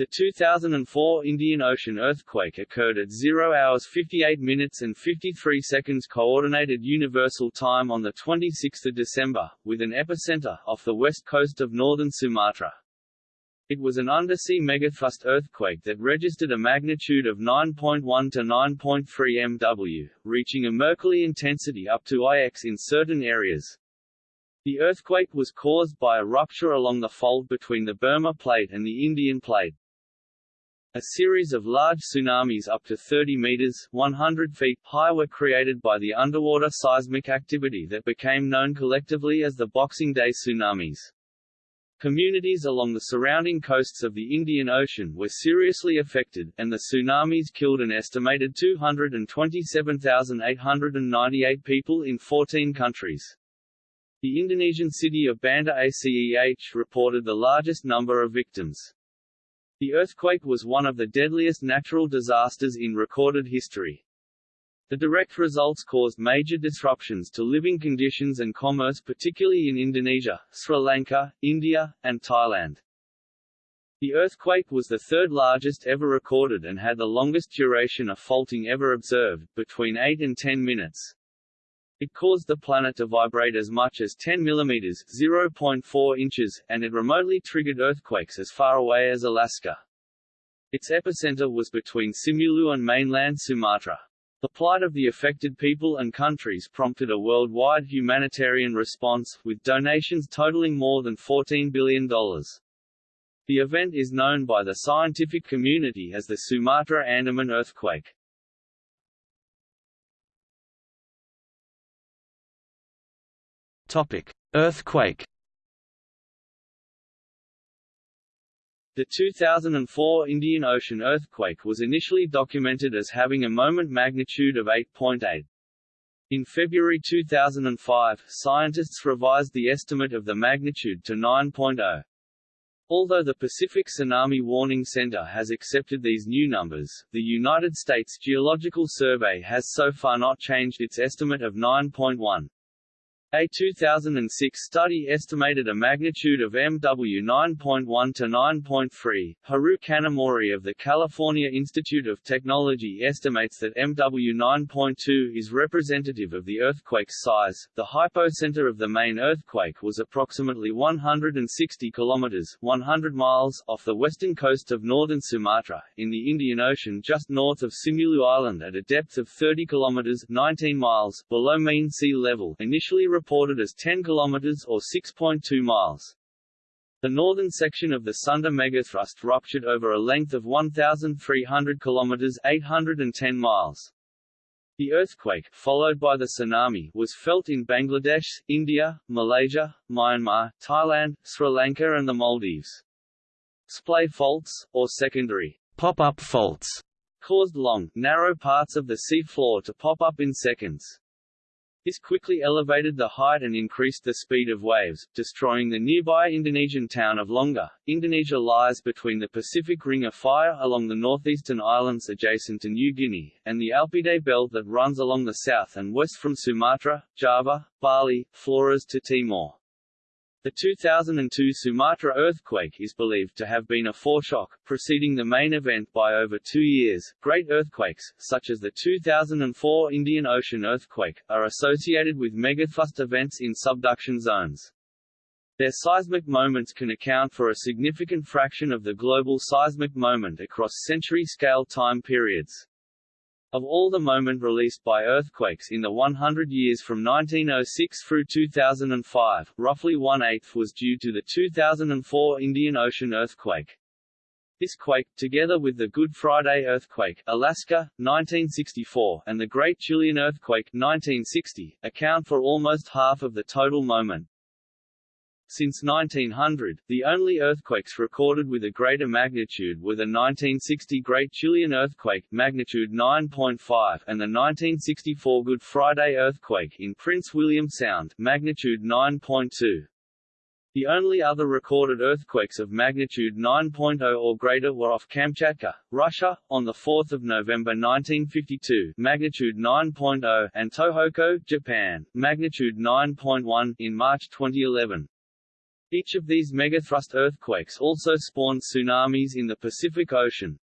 The 2004 Indian Ocean earthquake occurred at 0 hours 58 minutes and 53 seconds Coordinated Universal Time on 26 December, with an epicenter off the west coast of northern Sumatra. It was an undersea megathrust earthquake that registered a magnitude of 9.1 to 9.3 MW, reaching a Mercalli intensity up to IX in certain areas. The earthquake was caused by a rupture along the fault between the Burma Plate and the Indian Plate. A series of large tsunamis up to 30 meters 100 feet high were created by the underwater seismic activity that became known collectively as the Boxing Day tsunamis. Communities along the surrounding coasts of the Indian Ocean were seriously affected, and the tsunamis killed an estimated 227,898 people in 14 countries. The Indonesian city of Banda Aceh reported the largest number of victims. The earthquake was one of the deadliest natural disasters in recorded history. The direct results caused major disruptions to living conditions and commerce particularly in Indonesia, Sri Lanka, India, and Thailand. The earthquake was the third largest ever recorded and had the longest duration of faulting ever observed, between 8 and 10 minutes. It caused the planet to vibrate as much as 10 mm 0.4 inches, and it remotely triggered earthquakes as far away as Alaska. Its epicenter was between Simeulue and mainland Sumatra. The plight of the affected people and countries prompted a worldwide humanitarian response, with donations totaling more than $14 billion. The event is known by the scientific community as the Sumatra Andaman earthquake. Topic: Earthquake. The 2004 Indian Ocean earthquake was initially documented as having a moment magnitude of 8.8. In February 2005, scientists revised the estimate of the magnitude to 9.0. Although the Pacific Tsunami Warning Center has accepted these new numbers, the United States Geological Survey has so far not changed its estimate of 9.1. A 2006 study estimated a magnitude of MW 9.1 to 9.3. Hiroo Kanamori of the California Institute of Technology estimates that MW 9.2 is representative of the earthquake's size. The hypocenter of the main earthquake was approximately 160 kilometers (100 miles) off the western coast of northern Sumatra, in the Indian Ocean just north of Simeulue Island at a depth of 30 kilometers (19 miles) below mean sea level, initially reported as 10 kilometers or 6.2 miles. The northern section of the Sunda megathrust ruptured over a length of 1,300 kilometers 810 miles. The earthquake, followed by the tsunami, was felt in Bangladesh, India, Malaysia, Myanmar, Thailand, Sri Lanka and the Maldives. Splay faults, or secondary pop-up faults, caused long, narrow parts of the sea floor to pop up in seconds. This quickly elevated the height and increased the speed of waves, destroying the nearby Indonesian town of Lhoknga. Indonesia lies between the Pacific Ring of Fire along the northeastern islands adjacent to New Guinea, and the Alpide Belt that runs along the south and west from Sumatra, Java, Bali, Flores to Timor. The 2002 Sumatra earthquake is believed to have been a foreshock, preceding the main event by over two years. Great earthquakes, such as the 2004 Indian Ocean earthquake, are associated with megathrust events in subduction zones. Their seismic moments can account for a significant fraction of the global seismic moment across century-scale time periods. Of all the moment released by earthquakes in the 100 years from 1906 through 2005, roughly one-eighth was due to the 2004 Indian Ocean earthquake. This quake, together with the Good Friday earthquake, Alaska, 1964, and the Great Chilean earthquake, 1960, account for almost half of the total moment. Since 1900, the only earthquakes recorded with a greater magnitude were the 1960 Great Chilean Earthquake magnitude 9.5 and the 1964 Good Friday Earthquake in Prince William Sound magnitude 9.2. The only other recorded earthquakes of magnitude 9.0 or greater were off Kamchatka, Russia, on 4 November 1952 magnitude 9.0 and Tohoku, Japan, magnitude 9.1 in March 2011. Each of these megathrust earthquakes also spawned tsunamis in the Pacific Ocean.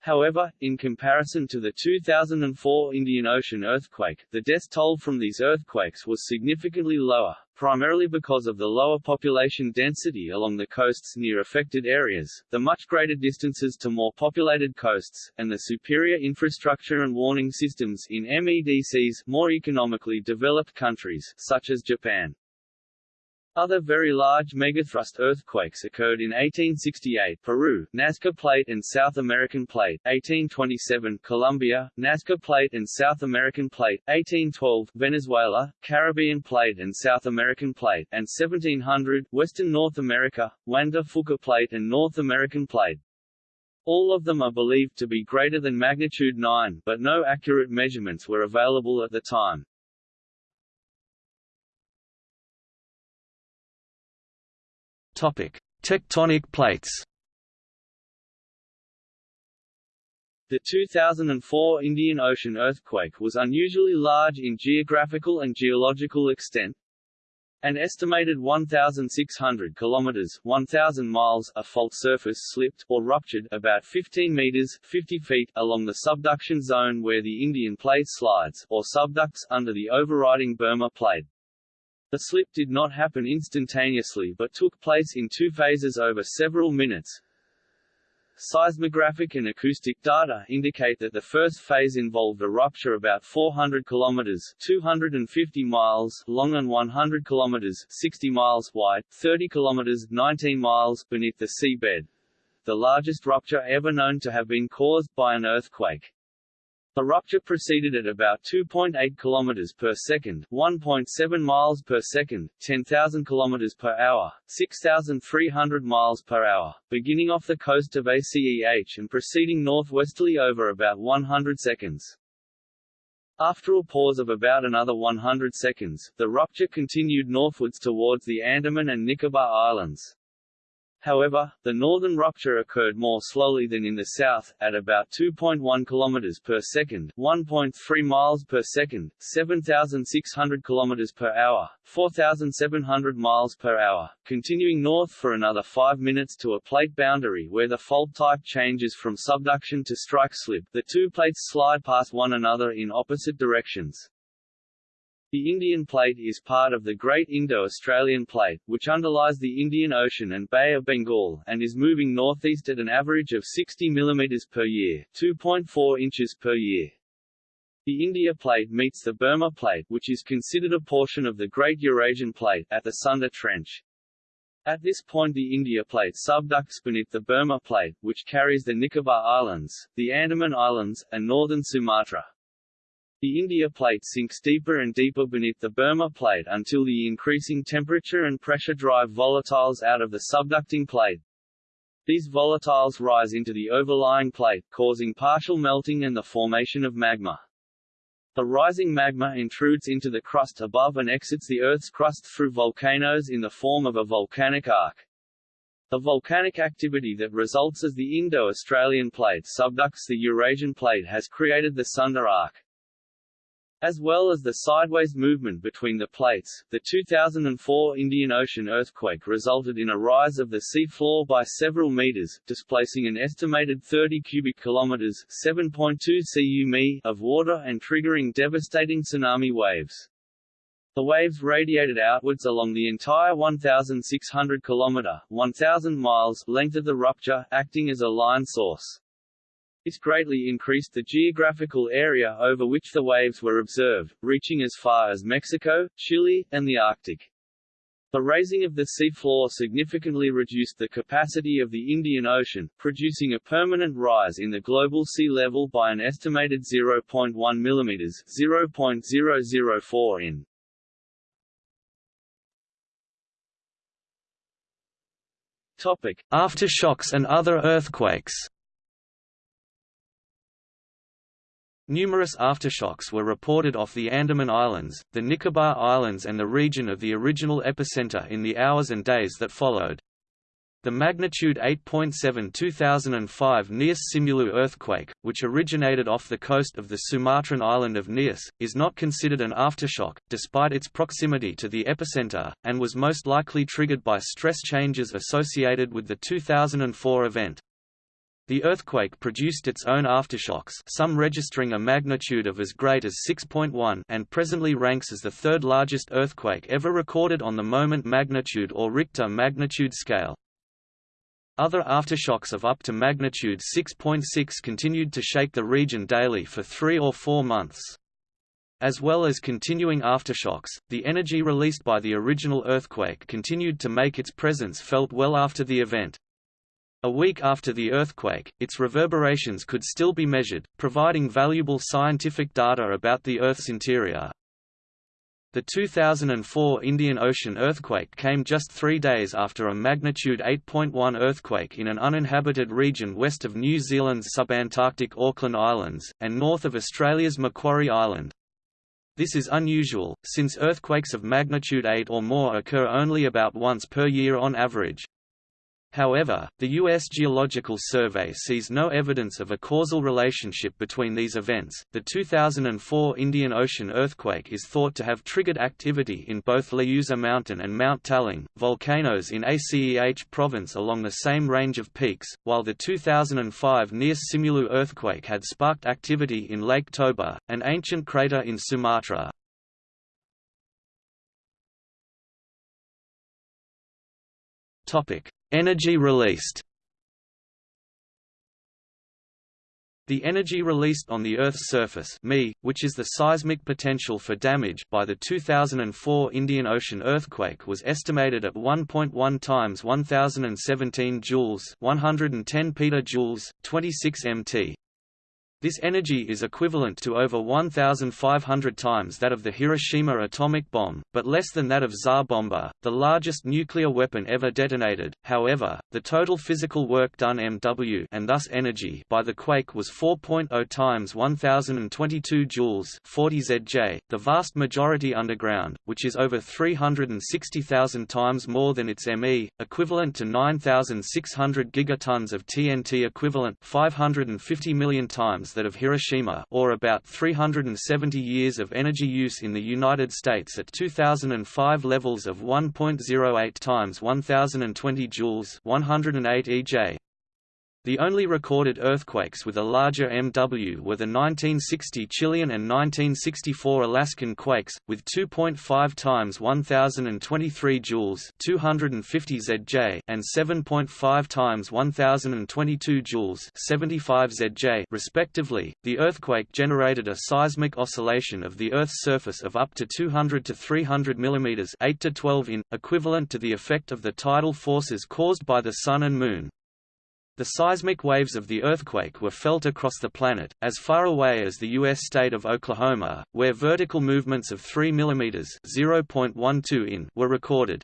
However, in comparison to the 2004 Indian Ocean earthquake, the death toll from these earthquakes was significantly lower, primarily because of the lower population density along the coasts near affected areas, the much greater distances to more populated coasts, and the superior infrastructure and warning systems in MEDC's more economically developed countries, such as Japan. Other very large megathrust earthquakes occurred in 1868 Peru, Nazca Plate and South American Plate, 1827 Colombia, Nazca Plate and South American Plate, 1812 Venezuela, Caribbean Plate and South American Plate, and 1700 Western North America, Juan Fuca Plate and North American Plate. All of them are believed to be greater than magnitude 9, but no accurate measurements were available at the time. Tectonic plates. The 2004 Indian Ocean earthquake was unusually large in geographical and geological extent. An estimated 1,600 kilometers (1,000 miles) of fault surface slipped or ruptured about 15 meters (50 feet) along the subduction zone where the Indian plate slides, or subducts under the overriding Burma plate. The slip did not happen instantaneously but took place in two phases over several minutes. Seismographic and acoustic data indicate that the first phase involved a rupture about 400 kilometers (250 miles) long and 100 kilometers (60 miles) wide, 30 kilometers (19 miles) beneath the seabed. The largest rupture ever known to have been caused by an earthquake. The rupture proceeded at about 2.8 km per second, 1.7 miles per second, 10,000 km per hour, 6,300 miles per hour, beginning off the coast of ACEH and proceeding northwesterly over about 100 seconds. After a pause of about another 100 seconds, the rupture continued northwards towards the Andaman and Nicobar Islands. However, the northern rupture occurred more slowly than in the south, at about 2.1 km per second, 1.3 miles per second, 7,600 km per hour, 4,700 miles per hour, continuing north for another 5 minutes to a plate boundary where the fault type changes from subduction to strike slip. The two plates slide past one another in opposite directions. The Indian Plate is part of the Great Indo-Australian Plate, which underlies the Indian Ocean and Bay of Bengal, and is moving northeast at an average of 60 mm per year 2.4 inches per year. The India Plate meets the Burma Plate which is considered a portion of the Great Eurasian Plate at the Sunda Trench. At this point the India Plate subducts beneath the Burma Plate, which carries the Nicobar Islands, the Andaman Islands, and northern Sumatra. The India plate sinks deeper and deeper beneath the Burma plate until the increasing temperature and pressure drive volatiles out of the subducting plate. These volatiles rise into the overlying plate, causing partial melting and the formation of magma. The rising magma intrudes into the crust above and exits the Earth's crust through volcanoes in the form of a volcanic arc. The volcanic activity that results as the Indo-Australian plate subducts the Eurasian plate has created the Sunda arc. As well as the sideways movement between the plates, the 2004 Indian Ocean earthquake resulted in a rise of the sea floor by several meters, displacing an estimated 30 cubic kilometers (7.2 cu of water and triggering devastating tsunami waves. The waves radiated outwards along the entire 1,600 kilometer (1,000 miles) length of the rupture, acting as a line source. This greatly increased the geographical area over which the waves were observed, reaching as far as Mexico, Chile, and the Arctic. The raising of the seafloor significantly reduced the capacity of the Indian Ocean, producing a permanent rise in the global sea level by an estimated 0.1 mm 0.004 in. Topic: Aftershocks and other earthquakes. Numerous aftershocks were reported off the Andaman Islands, the Nicobar Islands and the region of the original epicenter in the hours and days that followed. The magnitude 8.7 2005 Nias Simeulue earthquake, which originated off the coast of the Sumatran island of Nias, is not considered an aftershock, despite its proximity to the epicenter, and was most likely triggered by stress changes associated with the 2004 event. The earthquake produced its own aftershocks some registering a magnitude of as great as 6.1 and presently ranks as the third largest earthquake ever recorded on the moment magnitude or Richter magnitude scale. Other aftershocks of up to magnitude 6.6 .6 continued to shake the region daily for three or four months. As well as continuing aftershocks, the energy released by the original earthquake continued to make its presence felt well after the event. A week after the earthquake, its reverberations could still be measured, providing valuable scientific data about the Earth's interior. The 2004 Indian Ocean earthquake came just three days after a magnitude 8.1 earthquake in an uninhabited region west of New Zealand's subantarctic Auckland Islands, and north of Australia's Macquarie Island. This is unusual, since earthquakes of magnitude 8 or more occur only about once per year on average. However, the U.S. Geological Survey sees no evidence of a causal relationship between these events. The 2004 Indian Ocean earthquake is thought to have triggered activity in both Leuser Mountain and Mount Talang, volcanoes in Aceh province along the same range of peaks, while the 2005 Nias Simeulue earthquake had sparked activity in Lake Toba, an ancient crater in Sumatra. Topic: Energy released The energy released on the Earth's surface ME, which is the seismic potential for damage by the 2004 Indian Ocean earthquake was estimated at 1.1 times 1017 joules 110 petajoules, 26 mt. This energy is equivalent to over 1,500 times that of the Hiroshima atomic bomb, but less than that of Tsar Bomba, the largest nuclear weapon ever detonated. However, the total physical work done MW and thus energy by the quake was 4.0 times 1,022 joules 40 ZJ, the vast majority underground, which is over 360,000 times more than its ME, equivalent to 9,600 gigatons of TNT equivalent 550 million times that of Hiroshima or about 370 years of energy use in the United States at 2005 levels of 1.08 times 1020 joules 108 EJ. The only recorded earthquakes with a larger MW were the 1960 Chilean and 1964 Alaskan quakes, with 2.5 times 1023 joules 250 ZJ and 7.5 times 1022 joules 75 ZJ respectively. The earthquake generated a seismic oscillation of the Earth's surface of up to 200 to 300 mm 8 to 12 in, equivalent to the effect of the tidal forces caused by the Sun and Moon. The seismic waves of the earthquake were felt across the planet, as far away as the U.S. state of Oklahoma, where vertical movements of 3 mm (0.12 in) were recorded.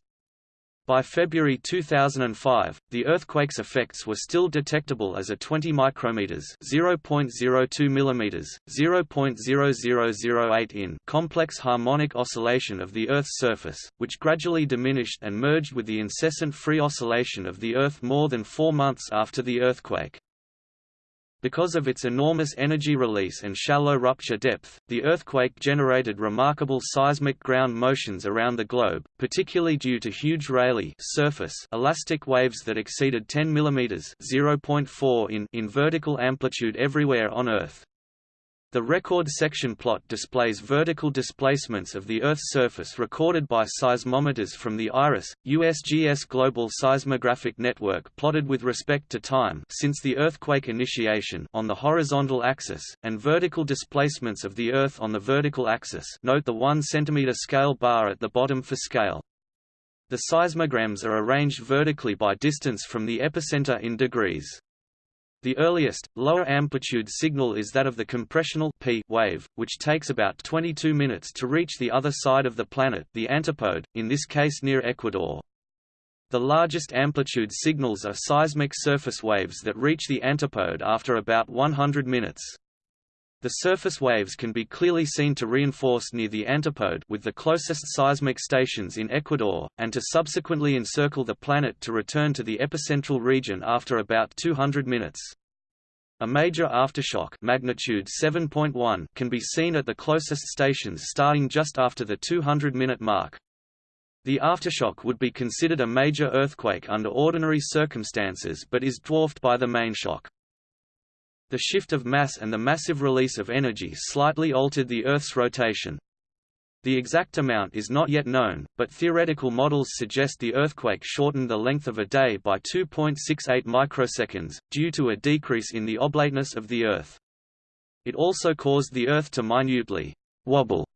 By February 2005, the earthquake's effects were still detectable as a 20 micrometers (0.02 mm, 0.0008 in) complex harmonic oscillation of the Earth's surface, which gradually diminished and merged with the incessant free oscillation of the Earth more than 4 months after the earthquake. Because of its enormous energy release and shallow rupture depth, the earthquake generated remarkable seismic ground motions around the globe, particularly due to huge Rayleigh surface elastic waves that exceeded 10 mm (0.4 in) in vertical amplitude everywhere on Earth. The record section plot displays vertical displacements of the Earth's surface recorded by seismometers from the IRIS, USGS Global Seismographic Network plotted with respect to time since the earthquake initiation on the horizontal axis, and vertical displacements of the Earth on the vertical axis note the 1 cm scale bar at the bottom for scale. The seismograms are arranged vertically by distance from the epicenter in degrees. The earliest, lower amplitude signal is that of the compressional P wave, which takes about 22 minutes to reach the other side of the planet the antipode, in this case near Ecuador. The largest amplitude signals are seismic surface waves that reach the antipode after about 100 minutes. The surface waves can be clearly seen to reinforce near the antipode with the closest seismic stations in Ecuador, and to subsequently encircle the planet to return to the epicentral region after about 200 minutes. A major aftershock magnitude 7.1 can be seen at the closest stations starting just after the 200-minute mark. The aftershock would be considered a major earthquake under ordinary circumstances but is dwarfed by the main shock. The shift of mass and the massive release of energy slightly altered the Earth's rotation. The exact amount is not yet known, but theoretical models suggest the earthquake shortened the length of a day by 2.68 microseconds, due to a decrease in the oblateness of the Earth. It also caused the Earth to minutely wobble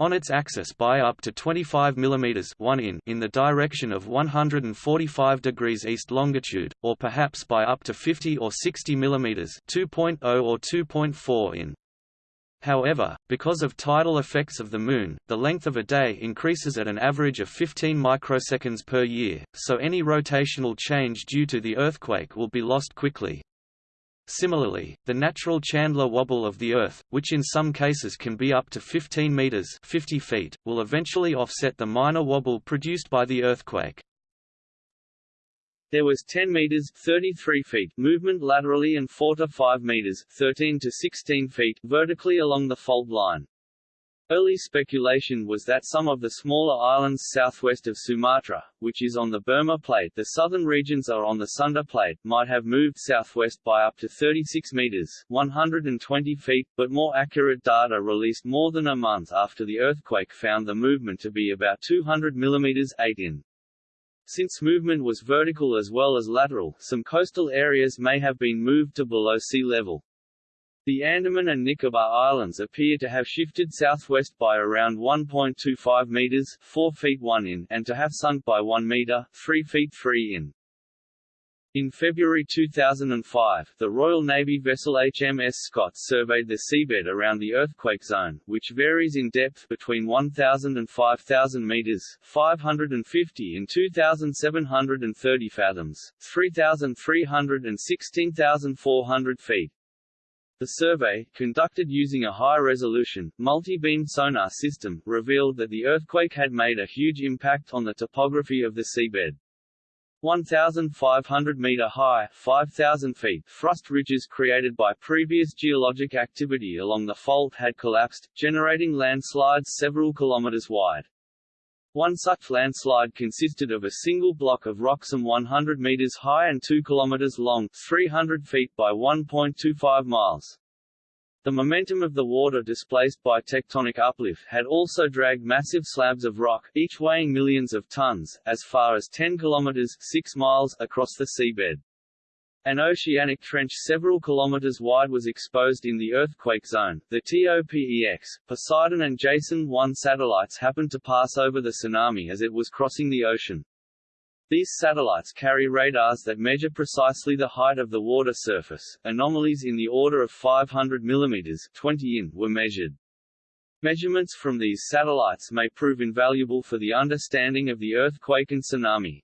on its axis by up to 25 mm 1 in, in the direction of 145 degrees east longitude, or perhaps by up to 50 or 60 mm 2.0 or 2.4 in. However, because of tidal effects of the Moon, the length of a day increases at an average of 15 microseconds per year, so any rotational change due to the earthquake will be lost quickly. Similarly, the natural Chandler wobble of the Earth, which in some cases can be up to 15 meters 50 feet, will eventually offset the minor wobble produced by the earthquake. There was 10 meters 33 feet movement laterally and 4 to 5 meters 13 to 16 feet vertically along the fault line. Early speculation was that some of the smaller islands southwest of Sumatra, which is on the Burma Plate the southern regions are on the Sunda Plate, might have moved southwest by up to 36 meters 120 feet, but more accurate data released more than a month after the earthquake found the movement to be about 200 mm 8 in. Since movement was vertical as well as lateral, some coastal areas may have been moved to below sea level. The Andaman and Nicobar Islands appear to have shifted southwest by around 1.25 meters 4 feet 1 in and to have sunk by 1 meter 3 feet 3 in. In February 2005, the Royal Navy vessel HMS Scott surveyed the seabed around the earthquake zone, which varies in depth between 1,000 and 5,000 meters 550 and 2,730 fathoms 3,300 and 16,400 feet. The survey, conducted using a high-resolution, multi-beam sonar system, revealed that the earthquake had made a huge impact on the topography of the seabed. 1,500 meter high 5,000 feet thrust ridges created by previous geologic activity along the fault had collapsed, generating landslides several kilometers wide. One such landslide consisted of a single block of rock some 100 meters high and 2 kilometers long 300 feet by 1.25 miles. The momentum of the water displaced by tectonic uplift had also dragged massive slabs of rock, each weighing millions of tons, as far as 10 kilometers 6 miles across the seabed. An oceanic trench several kilometers wide was exposed in the earthquake zone. The TOPEX, Poseidon and Jason 1 satellites happened to pass over the tsunami as it was crossing the ocean. These satellites carry radars that measure precisely the height of the water surface. Anomalies in the order of 500 mm 20 in were measured. Measurements from these satellites may prove invaluable for the understanding of the earthquake and tsunami.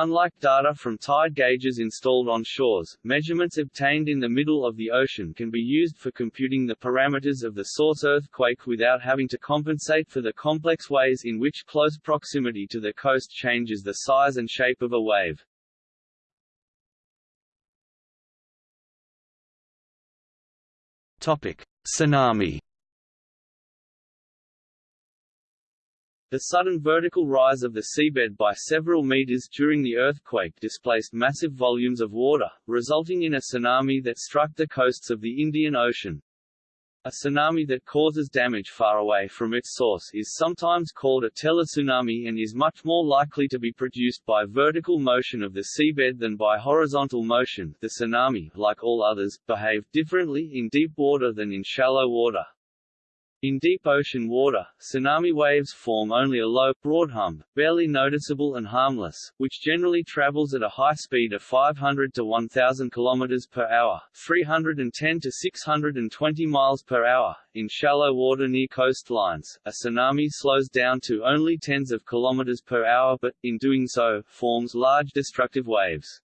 Unlike data from tide gauges installed on shores, measurements obtained in the middle of the ocean can be used for computing the parameters of the source earthquake without having to compensate for the complex ways in which close proximity to the coast changes the size and shape of a wave. Topic: Tsunami The sudden vertical rise of the seabed by several meters during the earthquake displaced massive volumes of water, resulting in a tsunami that struck the coasts of the Indian Ocean. A tsunami that causes damage far away from its source is sometimes called a teletsunami and is much more likely to be produced by vertical motion of the seabed than by horizontal motion. The tsunami, like all others, behave differently in deep water than in shallow water. In deep ocean water, tsunami waves form only a low, broad hump, barely noticeable and harmless, which generally travels at a high speed of 500 to 1000 km per hour, 310 to 620 miles per hour. In shallow water near coastlines, a tsunami slows down to only tens of kilometers per hour but, in doing so, forms large destructive waves.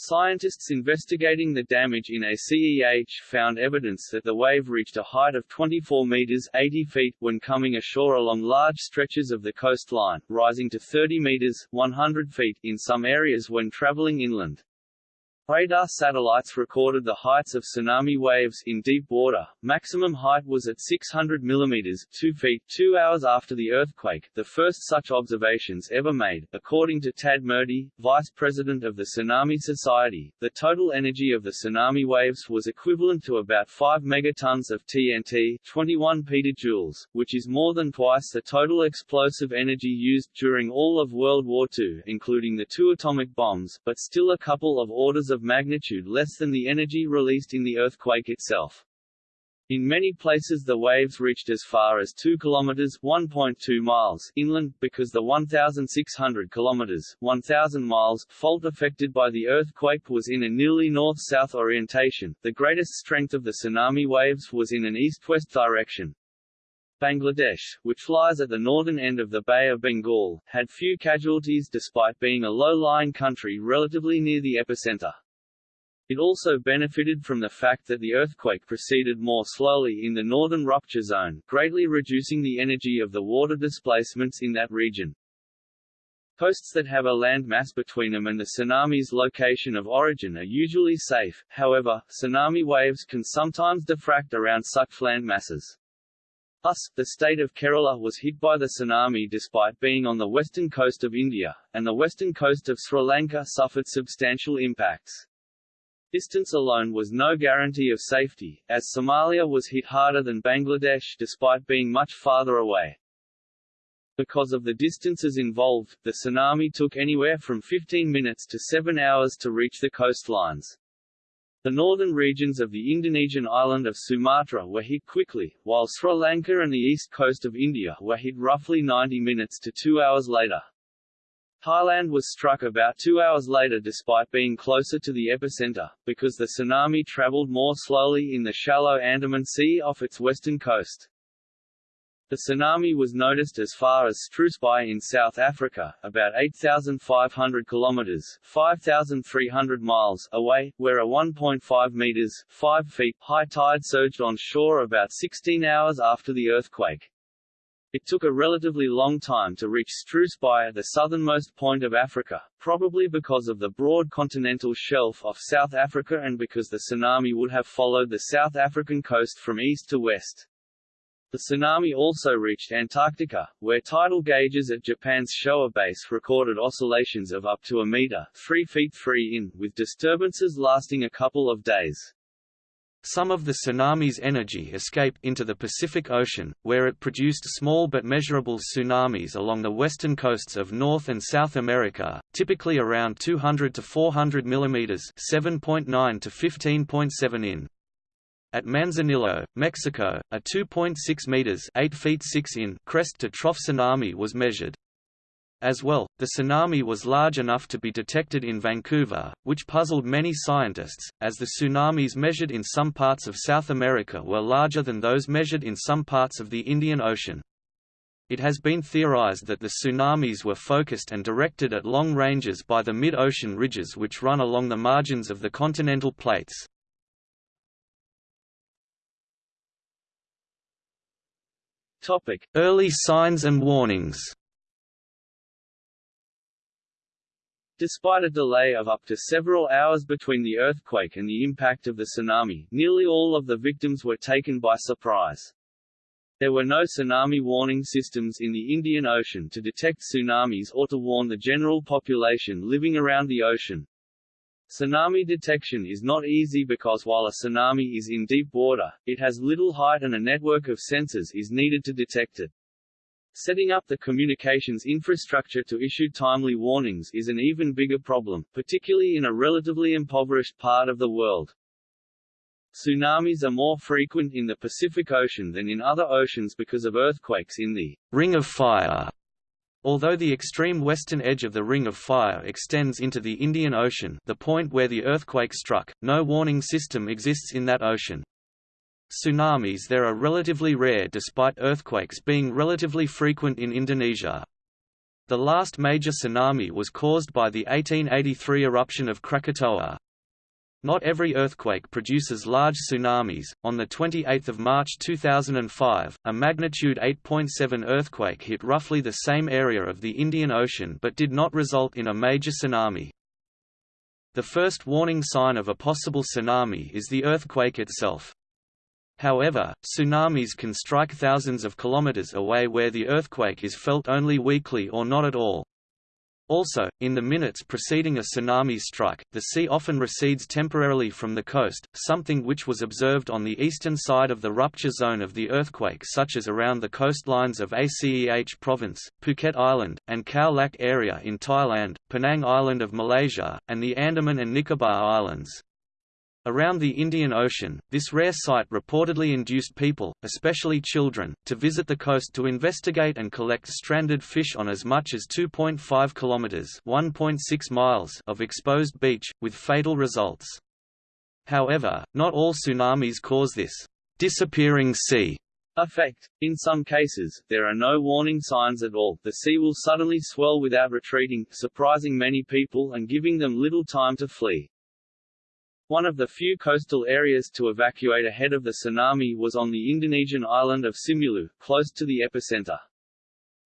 Scientists investigating the damage in Aceh found evidence that the wave reached a height of 24 meters 80 feet when coming ashore along large stretches of the coastline, rising to 30 meters 100 feet in some areas when traveling inland. Radar satellites recorded the heights of tsunami waves in deep water. Maximum height was at 600 mm 2 feet 2 hours after the earthquake, the first such observations ever made. According to Tad Murty, vice president of the Tsunami Society, the total energy of the tsunami waves was equivalent to about 5 megatons of TNT 21 petajoules, which is more than twice the total explosive energy used during all of World War II, including the two atomic bombs, but still a couple of orders of of magnitude less than the energy released in the earthquake itself. In many places the waves reached as far as 2 kilometers (1.2 miles) inland because the 1600 kilometers (1000 miles) fault affected by the earthquake was in a nearly north-south orientation. The greatest strength of the tsunami waves was in an east-west direction. Bangladesh, which lies at the northern end of the Bay of Bengal, had few casualties despite being a low-lying country relatively near the epicenter. It also benefited from the fact that the earthquake proceeded more slowly in the northern rupture zone, greatly reducing the energy of the water displacements in that region. Coasts that have a land mass between them and the tsunami's location of origin are usually safe, however, tsunami waves can sometimes diffract around such land masses. Thus, the state of Kerala was hit by the tsunami despite being on the western coast of India, and the western coast of Sri Lanka suffered substantial impacts. Distance alone was no guarantee of safety, as Somalia was hit harder than Bangladesh despite being much farther away. Because of the distances involved, the tsunami took anywhere from 15 minutes to 7 hours to reach the coastlines. The northern regions of the Indonesian island of Sumatra were hit quickly, while Sri Lanka and the east coast of India were hit roughly 90 minutes to 2 hours later. Thailand was struck about two hours later despite being closer to the epicenter, because the tsunami traveled more slowly in the shallow Andaman Sea off its western coast. The tsunami was noticed as far as Struisbaai in South Africa, about 8,500 kilometers (5,300 miles) away, where a 1.5 meters (5 feet) high tide surged on shore about 16 hours after the earthquake. It took a relatively long time to reach Struisbaai at the southernmost point of Africa, probably because of the broad continental shelf off South Africa and because the tsunami would have followed the South African coast from east to west. The tsunami also reached Antarctica, where tidal gauges at Japan's Showa base recorded oscillations of up to a meter 3 feet 3 in, with disturbances lasting a couple of days. Some of the tsunami's energy escaped into the Pacific Ocean, where it produced small but measurable tsunamis along the western coasts of North and South America, typically around 200 to 400 mm (7.9 to 15.7 in). At Manzanillo, Mexico, a 2.6 meters (8 feet 6 in) crest to trough tsunami was measured. As well, the tsunami was large enough to be detected in Vancouver, which puzzled many scientists, as the tsunamis measured in some parts of South America were larger than those measured in some parts of the Indian Ocean. It has been theorized that the tsunamis were focused and directed at long ranges by the mid-ocean ridges which run along the margins of the continental plates. Early signs and warnings Despite a delay of up to several hours between the earthquake and the impact of the tsunami, nearly all of the victims were taken by surprise. There were no tsunami warning systems in the Indian Ocean to detect tsunamis or to warn the general population living around the ocean. Tsunami detection is not easy because while a tsunami is in deep water, it has little height and a network of sensors is needed to detect it. Setting up the communications infrastructure to issue timely warnings is an even bigger problem, particularly in a relatively impoverished part of the world. Tsunamis are more frequent in the Pacific Ocean than in other oceans because of earthquakes in the Ring of Fire. Although the extreme western edge of the Ring of Fire extends into the Indian Ocean the point where the earthquake struck, no warning system exists in that ocean. Tsunamis there are relatively rare despite earthquakes being relatively frequent in Indonesia. The last major tsunami was caused by the 1883 eruption of Krakatoa. Not every earthquake produces large tsunamis. On the 28th of March 2005, a magnitude 8.7 earthquake hit roughly the same area of the Indian Ocean but did not result in a major tsunami. The first warning sign of a possible tsunami is the earthquake itself. However, tsunamis can strike thousands of kilometers away where the earthquake is felt only weakly or not at all. Also, in the minutes preceding a tsunami strike, the sea often recedes temporarily from the coast, something which was observed on the eastern side of the rupture zone of the earthquake such as around the coastlines of Aceh Province, Phuket Island, and Khao Lak area in Thailand, Penang Island of Malaysia, and the Andaman and Nicobar Islands. Around the Indian Ocean, this rare sight reportedly induced people, especially children, to visit the coast to investigate and collect stranded fish on as much as 2.5 kilometers (1.6 miles) of exposed beach, with fatal results. However, not all tsunamis cause this disappearing sea effect. In some cases, there are no warning signs at all. The sea will suddenly swell without retreating, surprising many people and giving them little time to flee. One of the few coastal areas to evacuate ahead of the tsunami was on the Indonesian island of Simeulue, close to the epicenter.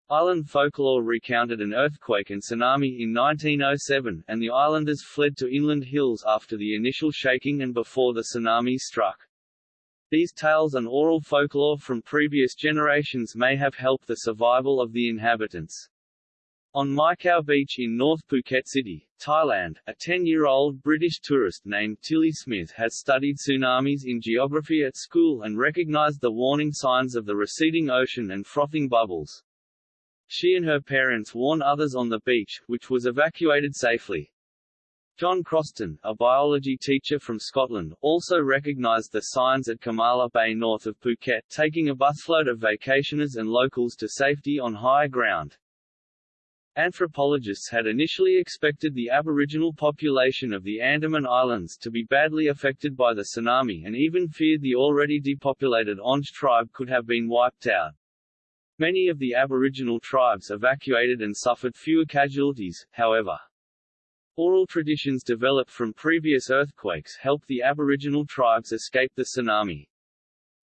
Island folklore recounted an earthquake and tsunami in 1907, and the islanders fled to inland hills after the initial shaking and before the tsunami struck. These tales and oral folklore from previous generations may have helped the survival of the inhabitants. On Mai Khao Beach in North Phuket City, Thailand, a 10-year-old British tourist named Tilly Smith has studied tsunamis in geography at school and recognized the warning signs of the receding ocean and frothing bubbles. She and her parents warned others on the beach, which was evacuated safely. John Chroston, a biology teacher from Scotland, also recognized the signs at Kamala Bay north of Phuket taking a busload of vacationers and locals to safety on higher ground. Anthropologists had initially expected the aboriginal population of the Andaman Islands to be badly affected by the tsunami and even feared the already depopulated Onge tribe could have been wiped out. Many of the aboriginal tribes evacuated and suffered fewer casualties, however. Oral traditions developed from previous earthquakes helped the aboriginal tribes escape the tsunami.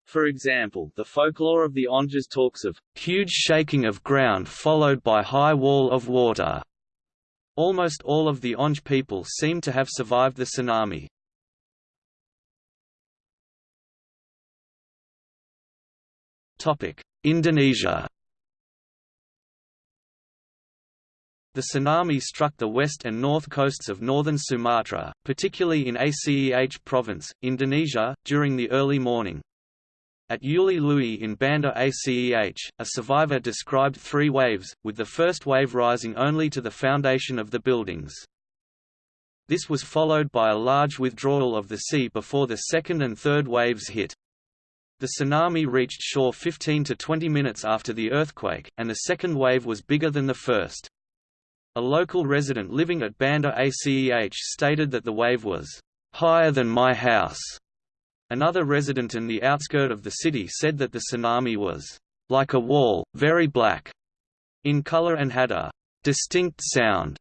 For example, the folklore of the Onges talks of huge shaking of ground followed by high wall of water. Almost all of the Onge people seem to have survived the tsunami. Topic: Indonesia. The tsunami struck the west and north coasts of northern Sumatra, particularly in Aceh province, Indonesia, during the early morning. At Ulee Lheue in Banda Aceh, a survivor described three waves, with the first wave rising only to the foundation of the buildings. This was followed by a large withdrawal of the sea before the second and third waves hit. The tsunami reached shore 15 to 20 minutes after the earthquake, and the second wave was bigger than the first. A local resident living at Banda Aceh stated that the wave was higher than my house. Another resident in the outskirt of the city said that the tsunami was like a wall, very black in color and had a distinct sound,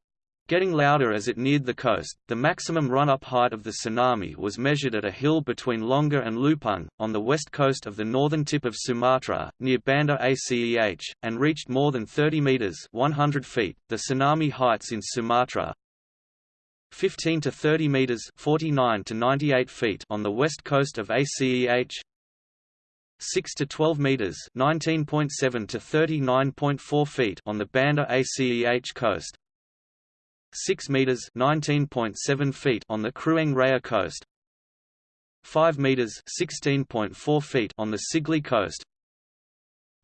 getting louder as it neared the coast. The maximum run-up height of the tsunami was measured at a hill between Lhoknga and Leupung, on the west coast of the northern tip of Sumatra, near Banda Aceh, and reached more than 30 meters (100 feet). The tsunami heights in Sumatra 15 to 30 meters (49 to 98 feet) on the west coast of ACEH. 6 to 12 meters (19.7 to 39.4 feet) on the Banda ACEH coast. 6 meters (19.7 feet) on the Krueng Raya coast. 5 meters (16.4 feet) on the Sigli coast.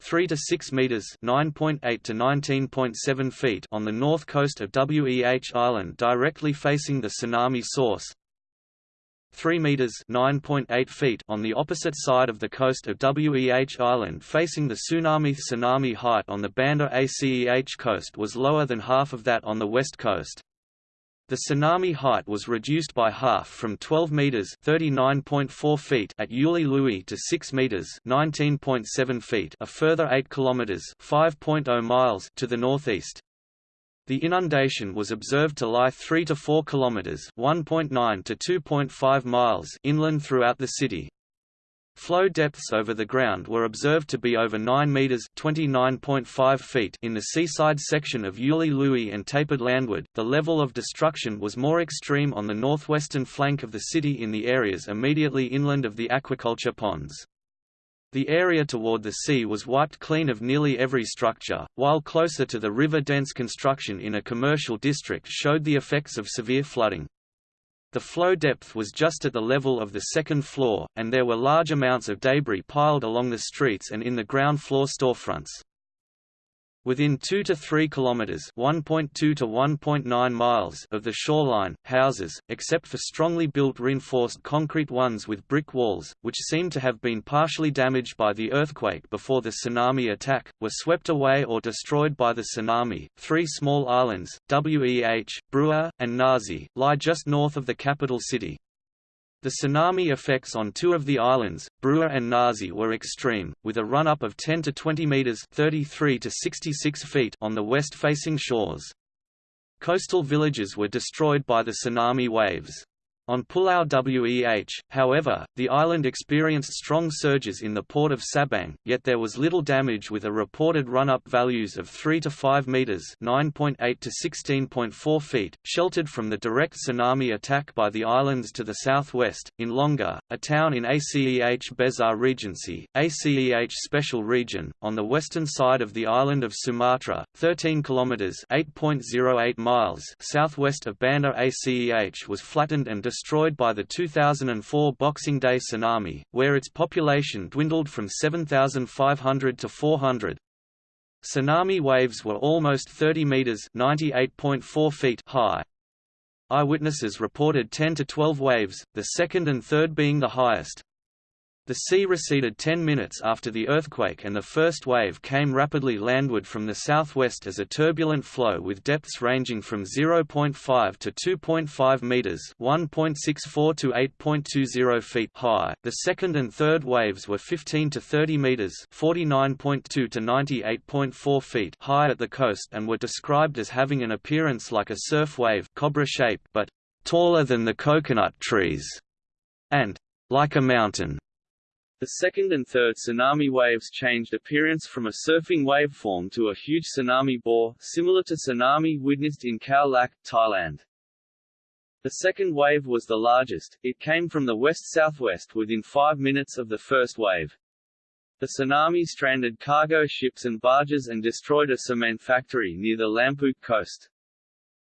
3 to 6 meters (9.8 to 19.7 feet) on the north coast of Weh Island directly facing the tsunami source. 3 meters (9.8 feet) on the opposite side of the coast of Weh Island facing the tsunami tsunami height on the Banda Aceh coast was lower than half of that on the west coast. The tsunami height was reduced by half from 12 meters (39.4 feet) at Ulee Lheue to 6 meters (19.7 feet), a further 8 kilometers (5.0 miles) to the northeast. The inundation was observed to lie 3 to 4 kilometers (1.9 to 2.5 miles) inland throughout the city. Flow depths over the ground were observed to be over 9 meters (29.5 feet) in the seaside section of Ulee Lheue and tapered landward. The level of destruction was more extreme on the northwestern flank of the city in the areas immediately inland of the aquaculture ponds. The area toward the sea was wiped clean of nearly every structure, while closer to the river dense construction in a commercial district showed the effects of severe flooding. The flow depth was just at the level of the second floor, and there were large amounts of debris piled along the streets and in the ground floor storefronts. Within 2 to 3 kilometers (1.2 to 1.9 miles) of the shoreline, houses, except for strongly built reinforced concrete ones with brick walls, which seem to have been partially damaged by the earthquake before the tsunami attack, were swept away or destroyed by the tsunami. Three small islands, Weh, Breueh, and Nasi, lie just north of the capital city. The tsunami effects on two of the islands, Breueh and Nasi were extreme, with a run-up of 10 to 20 meters (33 to 66 feet) on the west-facing shores. Coastal villages were destroyed by the tsunami waves. On Pulau Weh, however, the island experienced strong surges in the port of Sabang, yet there was little damage with a reported run-up values of 3 to 5 meters (9.8 to 16.4 feet), sheltered from the direct tsunami attack by the islands to the southwest. In Lhoknga, a town in Aceh Besar Regency, Aceh Special Region, on the western side of the island of Sumatra, 13 kilometers (8.08 miles) southwest of Banda Aceh was flattened and destroyed by the 2004 Boxing Day tsunami, where its population dwindled from 7,500 to 400. Tsunami waves were almost 30 meters (98.4 feet) high. Eyewitnesses reported 10 to 12 waves, the second and third being the highest. The sea receded 10 minutes after the earthquake and the first wave came rapidly landward from the southwest as a turbulent flow with depths ranging from 0.5 to 2.5 meters, 1.64 to 8.20 feet high. The second and third waves were 15 to 30 meters, 49.2 to 98.4 feet high at the coast and were described as having an appearance like a surf wave, cobra shape, but taller than the coconut trees and like a mountain. The second and third tsunami waves changed appearance from a surfing waveform to a huge tsunami bore, similar to tsunami witnessed in Khao Lak, Thailand. The second wave was the largest, it came from the west-southwest within five minutes of the first wave. The tsunami stranded cargo ships and barges and destroyed a cement factory near the Lampuuk coast.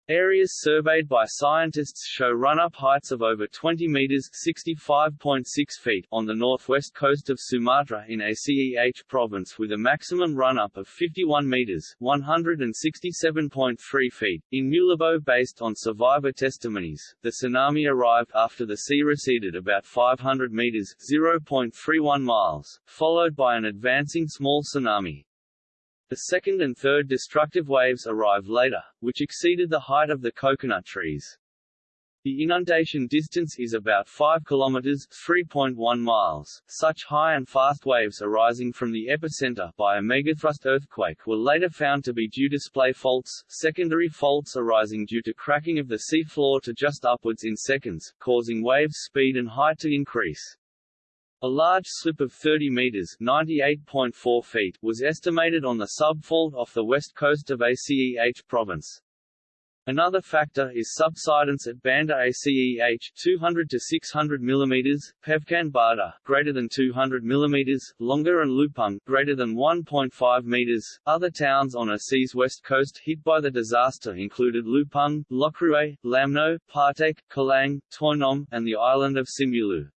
Areas surveyed by scientists show run-up heights of over 20 meters (65.6 feet) on the northwest coast of Sumatra in Aceh province with a maximum run-up of 51 meters (167.3 feet). In Meulaboh based on survivor testimonies, the tsunami arrived after the sea receded about 500 meters (0.31 miles), followed by an advancing small tsunami. The second and third destructive waves arrived later, which exceeded the height of the coconut trees. The inundation distance is about 5 kilometers (3.1 miles). Such high and fast waves arising from the epicenter by a megathrust earthquake were later found to be due to splay faults, secondary faults arising due to cracking of the sea floor to just upwards in seconds, causing wave speed and height to increase. A large slip of 30 meters (98.4 feet) was estimated on the subfault off the west coast of Aceh province. Another factor is subsidence at Banda Aceh 200 to 600 mm, Peukan Bada greater than 200 mm, Lhoknga and Leupung greater than 1.5 meters. Other towns on Aceh's west coast hit by the disaster included Leupung, Lhokruet, Lamno, Partek, Kalang, Teunom, and the island of Simeulue.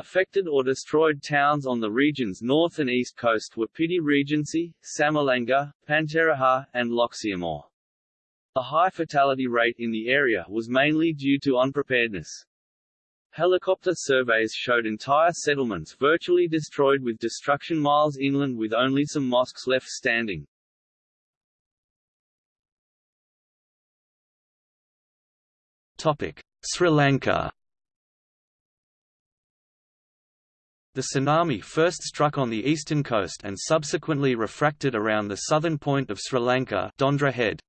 Affected or destroyed towns on the region's north and east coast were Pidie Regency, Samalanga, Panteraja, and Lhokseumawe. The high fatality rate in the area was mainly due to unpreparedness. Helicopter surveys showed entire settlements virtually destroyed with destruction miles inland with only some mosques left standing. Topic: Sri Lanka The tsunami first struck on the eastern coast and subsequently refracted around the southern point of Sri Lanka Dondra Head.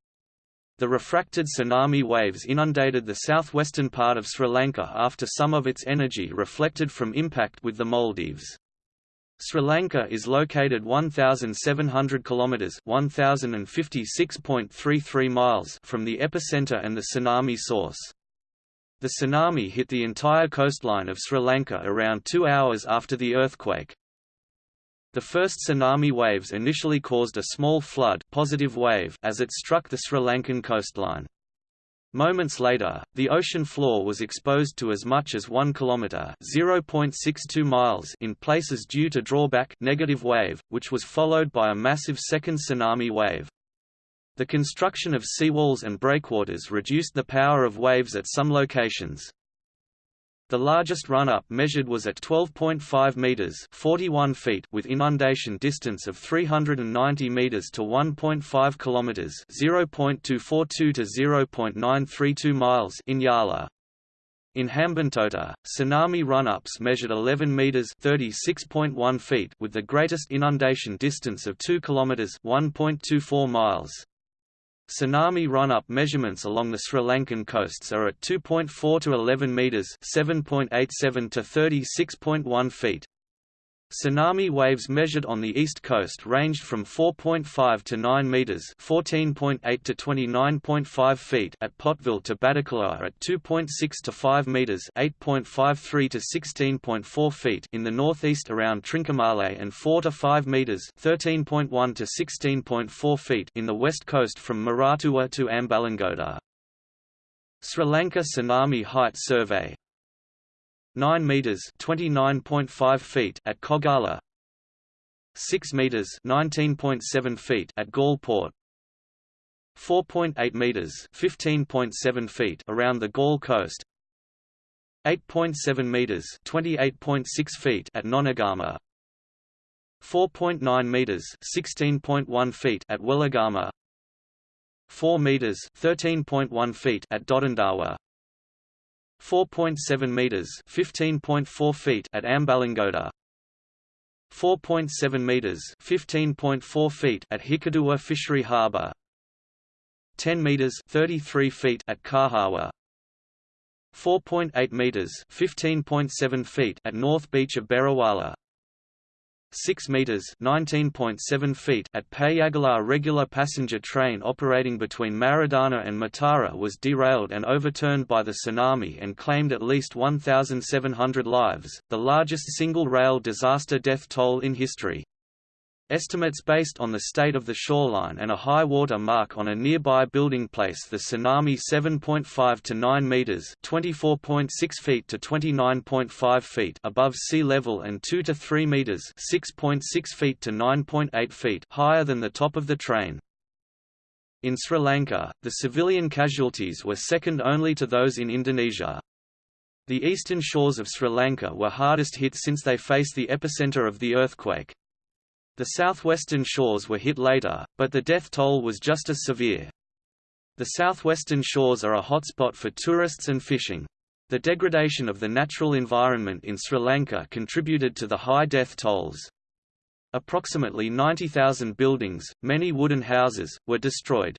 The refracted tsunami waves inundated the southwestern part of Sri Lanka after some of its energy reflected from impact with the Maldives. Sri Lanka is located 1700 kilometers, 1056.33 miles from the epicenter and the tsunami source. The tsunami hit the entire coastline of Sri Lanka around 2 hours after the earthquake. The first tsunami waves initially caused a small flood positive wave as it struck the Sri Lankan coastline. Moments later, the ocean floor was exposed to as much as 1 kilometer (0.62 miles) in places due to drawback negative wave, which was followed by a massive second tsunami wave. The construction of seawalls and breakwaters reduced the power of waves at some locations. The largest run-up measured was at 12.5 meters (41 feet) with inundation distance of 390 meters to 1.5 kilometers (0.242 to 0.932 miles) in Yala. In Hambantota, tsunami run-ups measured 11 meters (36.1 feet) with the greatest inundation distance of 2 kilometers (1.24 miles). Tsunami run-up measurements along the Sri Lankan coasts are at 2.4 to 11 meters, 7.87 to 36.1 feet. Tsunami waves measured on the east coast ranged from 4.5 to 9 meters (14.8 to 29.5 feet) at Pottuvil to Batticaloa at 2.6 to 5 meters (8.53 to 16.4 feet) in the northeast around Trincomalee and 4 to 5 meters (13.1 to 16.4 feet) in the west coast from Moratuwa to Ambalangoda. Sri Lanka Tsunami Height Survey 9 meters (29.5 feet) at Koggala 6 meters (19.7 feet) at Galle 4.8 meters (15.7 feet) around the Galle coast, 8.7 meters (28.6 feet) at Nonagama, 4.9 meters (16.1 feet) at Weligama, 4 meters (13.1 feet) at Dodanduwa. 4.7 meters (15.4 feet) at Ambalangoda. 4.7 meters (15.4 feet) at Hikkaduwa Fishery Harbour. 10 meters (33 feet) at Kahawa. 4.8 meters (15.7 feet) at North Beach of Beruwala. 6 meters (19.7 feet) at Payagala regular passenger train operating between Maradana and Matara was derailed and overturned by the tsunami and claimed at least 1700 lives, the largest single rail disaster death toll in history. Estimates based on the state of the shoreline and a high water mark on a nearby building place the tsunami 7.5 to 9 meters (24.6 feet to 29.5 feet) above sea level and 2 to 3 meters (6.6 feet to 9.8 feet) higher than the top of the train. In Sri Lanka, the civilian casualties were second only to those in Indonesia. The eastern shores of Sri Lanka were hardest hit since they faced the epicenter of the earthquake. The southwestern shores were hit later, but the death toll was just as severe. The southwestern shores are a hotspot for tourists and fishing. The degradation of the natural environment in Sri Lanka contributed to the high death tolls. Approximately 90,000 buildings, many wooden houses, were destroyed.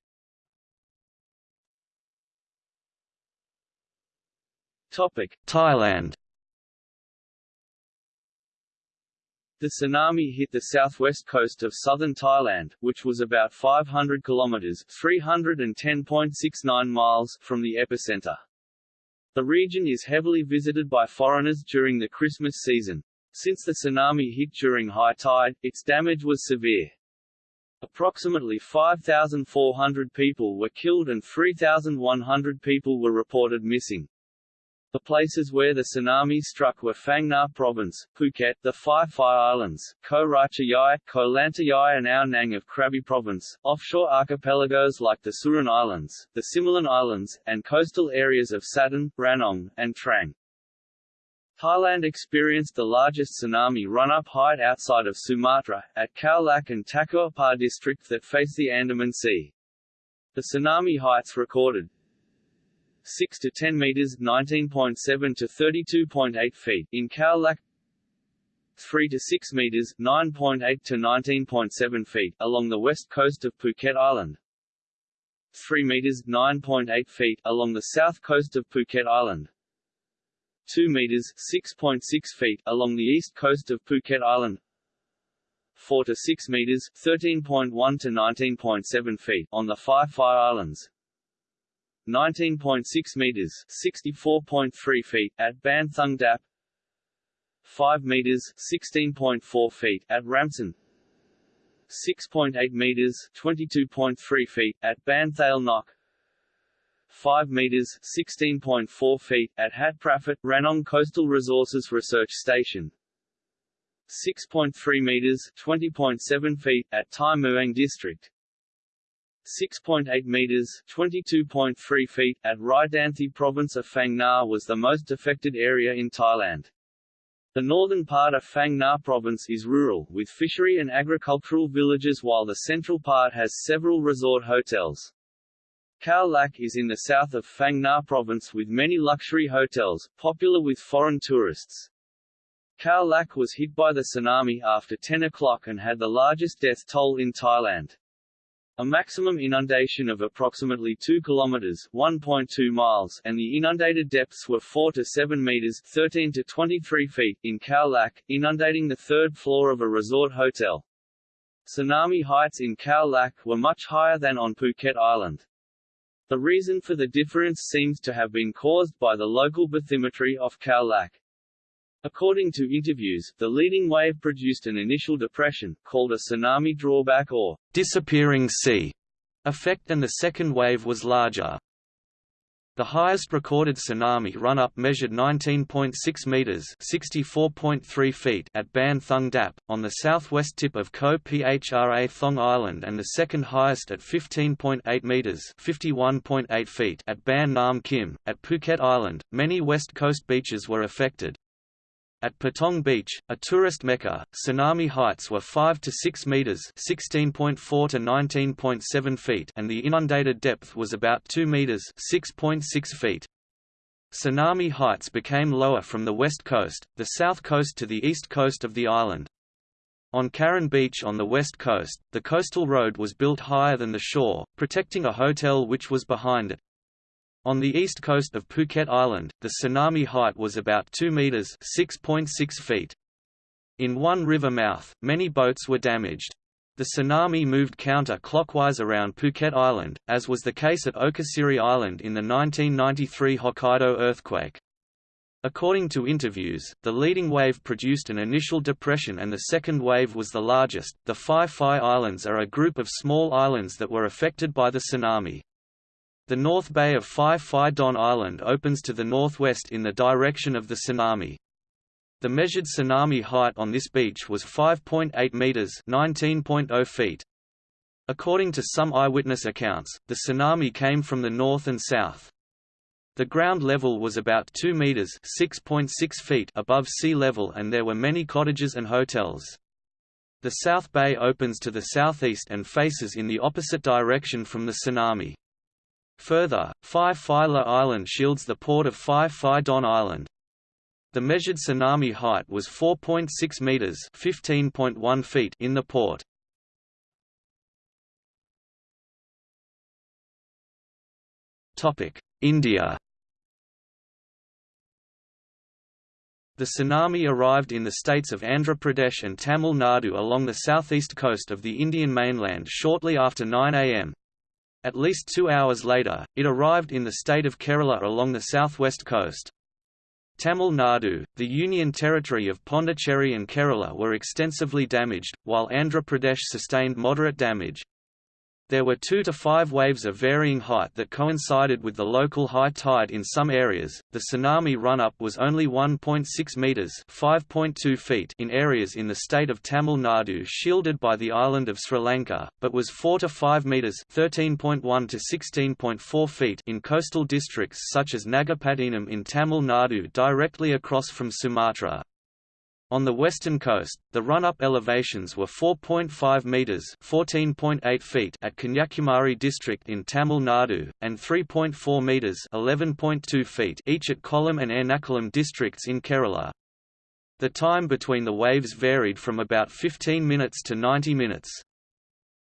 Thailand The tsunami hit the southwest coast of southern Thailand, which was about 500 kilometers (310.69 miles) from the epicenter. The region is heavily visited by foreigners during the Christmas season. Since the tsunami hit during high tide, its damage was severe. Approximately 5,400 people were killed and 3,100 people were reported missing. The places where the tsunami struck were Phang Nga Province, Phuket, the Phi Phi Islands, Ko Ratchayai, Ko Lantayai and Ao Nang of Krabi Province, offshore archipelagos like the Surin Islands, the Similan Islands, and coastal areas of Satun, Ranong, and Trang. Thailand experienced the largest tsunami run-up height outside of Sumatra, at Khao Lak and Takua district that face the Andaman Sea. The tsunami heights recorded 6 to 10 meters 19.7 to 32.8 feet in Khao Lak 3 to 6 meters 9.8 to 19.7 feet along the west coast of Phuket Island 3 meters 9.8 feet along the south coast of Phuket Island. 2 meters 6.6 feet along the east coast of Phuket Island. 4 to 6 meters 13.1 to 19.7 feet on the Phi Phi Islands. 19.6 meters 64.3 feet at Ban Thung Dap. 5 meters 16.4 feet at Ramsan. 6.8 meters (22.3 feet) at Banthale Nok, 5 meters (16.4 feet) at Hat Prapat Ranong Coastal Resources Research Station, 6.3 meters (20.7 feet) at Tai Muang District, 6.8 meters (22.3 feet) at Raidanthi Province of Phang Nga was the most affected area in Thailand. The northern part of Phang Nga province is rural, with fishery and agricultural villages while the central part has several resort hotels. Khao Lak is in the south of Phang Nga province with many luxury hotels, popular with foreign tourists. Khao Lak was hit by the tsunami after 10 o'clock and had the largest death toll in Thailand. A maximum inundation of approximately 2 kilometers (1.2 miles) and the inundated depths were 4 to 7 meters (13 to 23 feet) in Khao inundating the third floor of a resort hotel. Tsunami heights in Khao Lak were much higher than on Phuket Island. The reason for the difference seems to have been caused by the local bathymetry of Khao Lak. According to interviews, the leading wave produced an initial depression, called a tsunami drawback or disappearing sea effect and the second wave was larger. The highest recorded tsunami run-up measured 19.6 meters (64.3 feet) at Ban Thung Dap on the southwest tip of Koh Phra Thong Island and the second highest at 15.8 meters (51.8 feet) at Ban Nam Kim at Phuket Island. Many west coast beaches were affected, at Patong Beach, a tourist mecca, tsunami heights were 5 to 6 meters (16.4 to 19.7 feet) and the inundated depth was about 2 meters (6.6 feet). Tsunami heights became lower from the west coast, the south coast to the east coast of the island. On Karon Beach on the west coast, the coastal road was built higher than the shore, protecting a hotel which was behind it. On the east coast of Phuket Island, the tsunami height was about 2 meters (6.6 feet). In one river mouth, many boats were damaged. The tsunami moved counter-clockwise around Phuket Island, as was the case at Okushiri Island in the 1993 Hokkaido earthquake. According to interviews, the leading wave produced an initial depression and the second wave was the largest. The Phi Phi Islands are a group of small islands that were affected by the tsunami. The North Bay of Phi Phi Don Island opens to the northwest in the direction of the tsunami. The measured tsunami height on this beach was 5.8 meters (19.0 feet). According to some eyewitness accounts, the tsunami came from the north and south. The ground level was about 2 meters (6.6 feet) above sea level and there were many cottages and hotels. The South Bay opens to the southeast and faces in the opposite direction from the tsunami. Further, Phi Phi La Island shields the port of Phi Phi Don Island. The measured tsunami height was 4.6 meters (15.1 feet) in the port. Topic: India. The tsunami arrived in the states of Andhra Pradesh and Tamil Nadu along the southeast coast of the Indian mainland shortly after 9 am. At least two hours later, it arrived in the state of Kerala along the southwest coast. Tamil Nadu, the union territory of Pondicherry and Kerala were extensively damaged, while Andhra Pradesh sustained moderate damage. There were two to five waves of varying height that coincided with the local high tide in some areas. The tsunami run-up was only 1.6 meters (5.2 feet) in areas in the state of Tamil Nadu shielded by the island of Sri Lanka, but was 4 to 5 meters (13.1 to 16.4 feet) in coastal districts such as Nagapattinam in Tamil Nadu directly across from Sumatra. On the western coast, the run-up elevations were 4.5 metres (14.8 feet) at Kanyakumari district in Tamil Nadu, and 3.4 metres (11.2 feet) each at Kollam and Ernakulam districts in Kerala. The time between the waves varied from about 15 minutes to 90 minutes.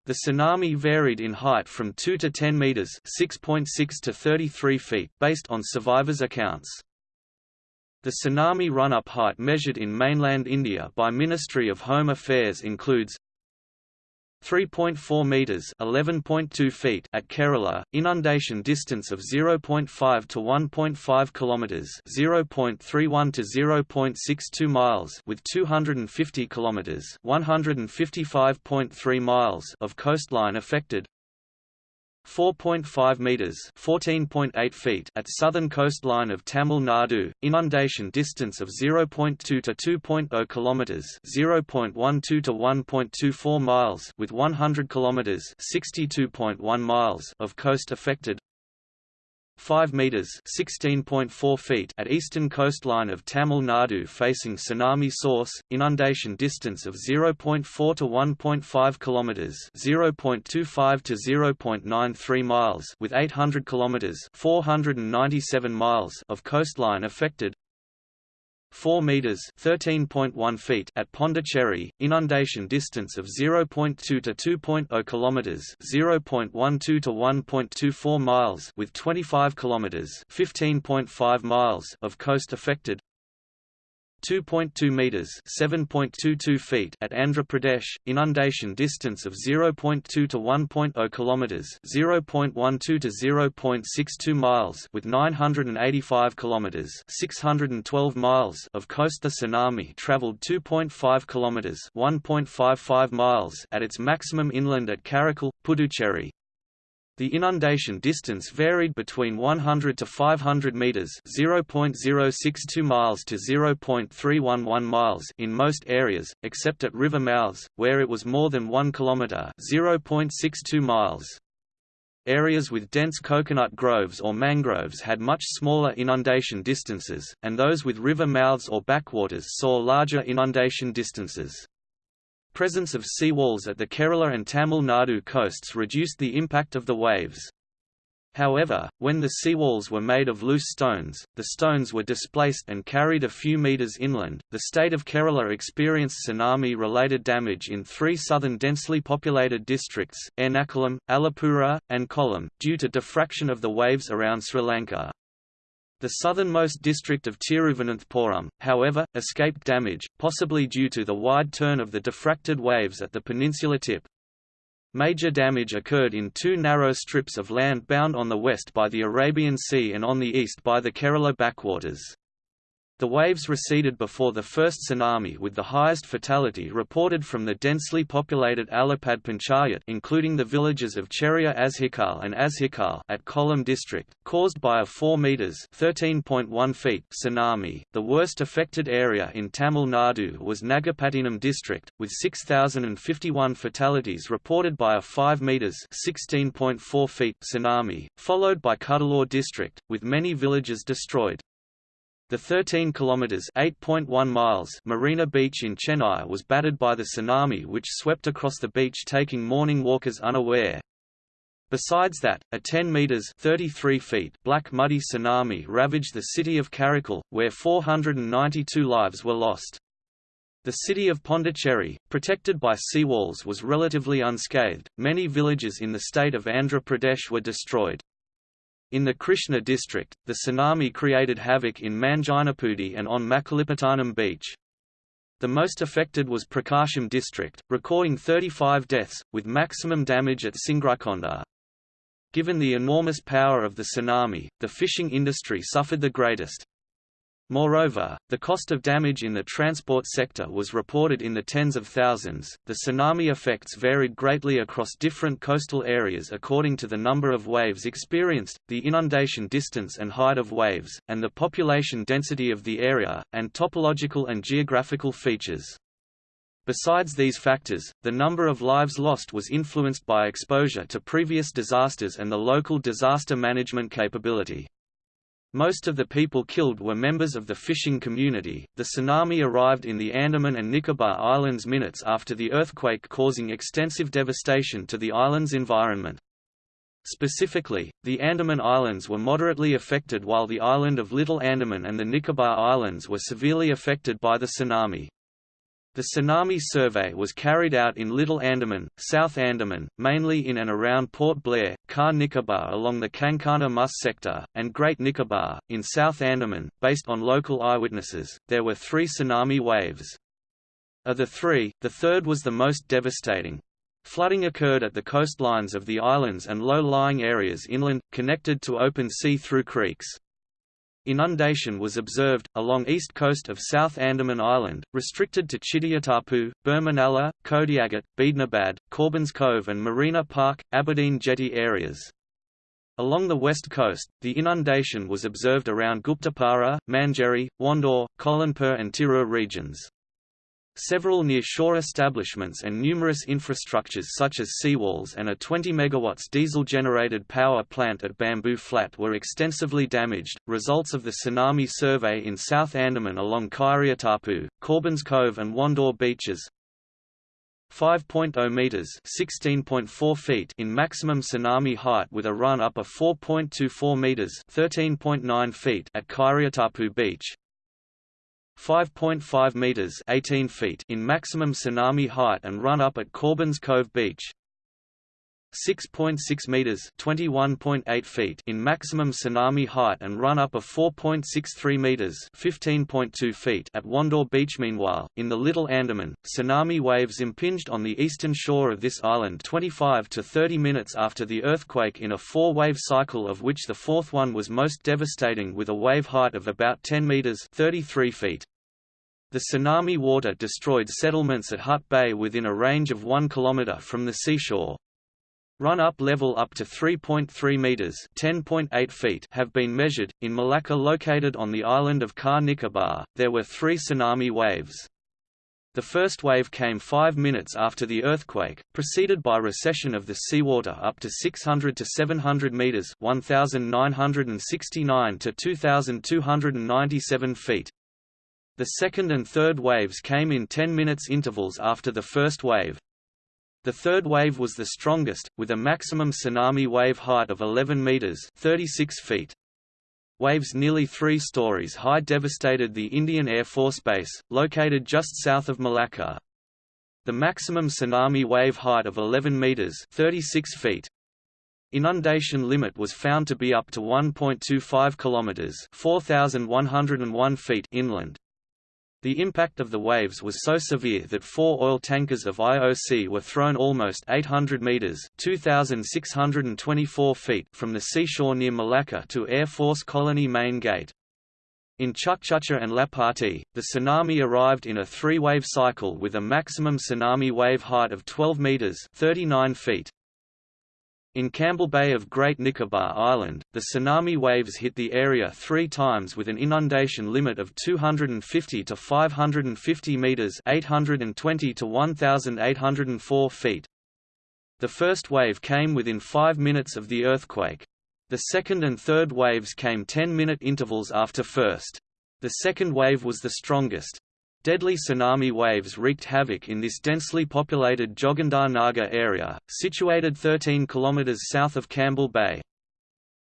The tsunami varied in height from 2 to 10 meters, 6.6 to 33 feet, based on survivors' accounts. The tsunami run-up height measured in mainland India by Ministry of Home Affairs includes 3.4 meters (11.2 feet) at Kerala, inundation distance of 0.5 to 1.5 kilometers (0.31 to 0.62 miles) with 250 kilometers (155.3 miles) of coastline affected. 4.5 meters (14.8 feet) at southern coastline of Tamil Nadu, inundation distance of 0.2 to 2.0 kilometers (0.12 to 1.24 miles) with 100 kilometers (62.1 miles) of coast affected. 5 meters (16.4 feet) at eastern coastline of Tamil Nadu facing tsunami source, inundation distance of 0.4 to 1.5 kilometers (0.25 to 0.93 miles) with 800 kilometers (497 miles) of coastline affected. 4 meters (13.1 feet) at Pondicherry, inundation distance of 0.2 to 2.0 kilometers, 0.12 to 1.24 miles with 25 kilometers, 15.5 miles of coast affected. 2.2 meters (7.22 feet) at Andhra Pradesh, inundation distance of 0.2 to 1.0 kilometers, 0.12 to 0.62 miles with 985 kilometers, 612 miles of coast. The tsunami traveled 2.5 kilometers, 1.55 miles at its maximum inland at Karaikal, Puducherry, the inundation distance varied between 100 to 500 meters (0.062 miles to 0.311 miles) in most areas, except at river mouths, where it was more than 1 kilometer (0.62 miles). Areas with dense coconut groves or mangroves had much smaller inundation distances, and those with river mouths or backwaters saw larger inundation distances. Presence of sea walls at the Kerala and Tamil Nadu coasts reduced the impact of the waves. However, when the seawalls were made of loose stones, the stones were displaced and carried a few meters inland. The state of Kerala experienced tsunami related damage in three southern densely populated districts, Ernakulam, Alappuzha, and Kollam, due to diffraction of the waves around Sri Lanka. The southernmost district of Tiruvananthapuram, however, escaped damage, possibly due to the wide turn of the diffracted waves at the peninsula tip. Major damage occurred in two narrow strips of land bound on the west by the Arabian Sea and on the east by the Kerala backwaters. The waves receded before the first tsunami with the highest fatality reported from the densely populated Alapad Panchayat including the villages of Cheria Azhikal and Azhikal at Kollam district, caused by a 4 meters (13.1 feet) tsunami. The worst affected area in Tamil Nadu was Nagapattinam district, with 6051 fatalities reported by a 5 meters (16.4 feet) tsunami, followed by Cuddalore district, with many villages destroyed. The 13 kilometers (8.1 miles) Marina Beach in Chennai was battered by the tsunami which swept across the beach taking morning walkers unaware. Besides that, a 10 meters (33 feet) black muddy tsunami ravaged the city of Karaikal, where 492 lives were lost. The city of Pondicherry, protected by seawalls was relatively unscathed. Many villages in the state of Andhra Pradesh were destroyed. In the Krishna district, the tsunami created havoc in Manginapudi and on Makalipattanam beach. The most affected was Prakasam district, recording 35 deaths, with maximum damage at Singrikonda. Given the enormous power of the tsunami, the fishing industry suffered the greatest. Moreover, the cost of damage in the transport sector was reported in the tens of thousands. The tsunami effects varied greatly across different coastal areas according to the number of waves experienced, the inundation distance and height of waves, and the population density of the area, and topological and geographical features. Besides these factors, the number of lives lost was influenced by exposure to previous disasters and the local disaster management capability. Most of the people killed were members of the fishing community. The tsunami arrived in the Andaman and Nicobar Islands minutes after the earthquake, causing extensive devastation to the island's environment. Specifically, the Andaman Islands were moderately affected while the island of Little Andaman and the Nicobar Islands were severely affected by the tsunami. The tsunami survey was carried out in Little Andaman, South Andaman, mainly in and around Port Blair, Car Nicobar along the Kankana Mus sector, and Great Nicobar, in South Andaman. Based on local eyewitnesses, there were three tsunami waves. Of the three, the third was the most devastating. Flooding occurred at the coastlines of the islands and low-lying areas inland, connected to open sea through creeks. Inundation was observed, along east coast of South Andaman Island, restricted to Chidiatapu, Burmanala, Kodiagat, Beednabad, Corbins Cove and Marina Park, Aberdeen Jetty areas. Along the west coast, the inundation was observed around Guptapara, Manjeri, Wandore, Kolanpur and Tirur regions. Several near-shore establishments and numerous infrastructures such as seawalls and a 20 MW diesel-generated power plant at Bamboo Flat were extensively damaged. Results of the tsunami survey in South Andaman along Kairiatapu, Corbins Cove and Wandore beaches 5.0 meters (16.4 feet) in maximum tsunami height with a run-up of 4.24 meters (13.9 feet) at Kairiatapu Beach, 5.5 meters (18 feet) in maximum tsunami height and run up at Corbins Cove Beach. 6.6 meters (21.8 feet) in maximum tsunami height and run up of 4.63 meters (15.2 feet) at Wandore Beach. Meanwhile, in the Little Andaman, tsunami waves impinged on the eastern shore of this island 25 to 30 minutes after the earthquake in a four-wave cycle of which the fourth one was most devastating with a wave height of about 10 meters (33 feet). The tsunami water destroyed settlements at Hut Bay within a range of 1 km from the seashore. Run-up level up to 3.3 meters (10.8 feet) have been measured in Malacca located on the island of Car Nicobar. There were 3 tsunami waves. The first wave came 5 minutes after the earthquake, preceded by recession of the seawater up to 600 to 700 meters (1969 to 2297 feet). The second and third waves came in 10 minutes intervals after the first wave. The third wave was the strongest, with a maximum tsunami wave height of 11 meters (36 feet). Waves nearly three stories high devastated the Indian Air Force Base, located just south of Malacca. The maximum tsunami wave height of 11 meters (36 feet). Inundation limit was found to be up to 1.25 kilometers (4,101 feet) inland. The impact of the waves was so severe that four oil tankers of IOC were thrown almost 800 meters (2,624 feet) from the seashore near Malacca to Air Force Colony Main Gate. In Chukchucha and Lapati, the tsunami arrived in a three-wave cycle with a maximum tsunami wave height of 12 meters (39 feet). In Campbell Bay of Great Nicobar Island, the tsunami waves hit the area three times with an inundation limit of 250 to 550 metres 820 to 1,804 feet. The first wave came within five minutes of the earthquake. The second and third waves came 10-minute intervals after first. The second wave was the strongest. Deadly tsunami waves wreaked havoc in this densely populated Joginder Nagar area, situated 13 km south of Campbell Bay.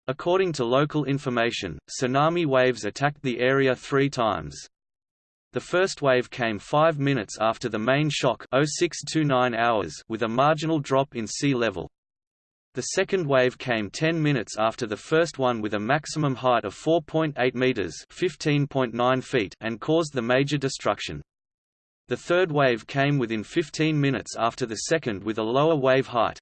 According to local information, tsunami waves attacked the area three times. The first wave came five minutes after the main shock 0629 hours with a marginal drop in sea level. The second wave came 10 minutes after the first one with a maximum height of 4.8 meters (15.9 feet) and caused the major destruction. The third wave came within 15 minutes after the second with a lower wave height.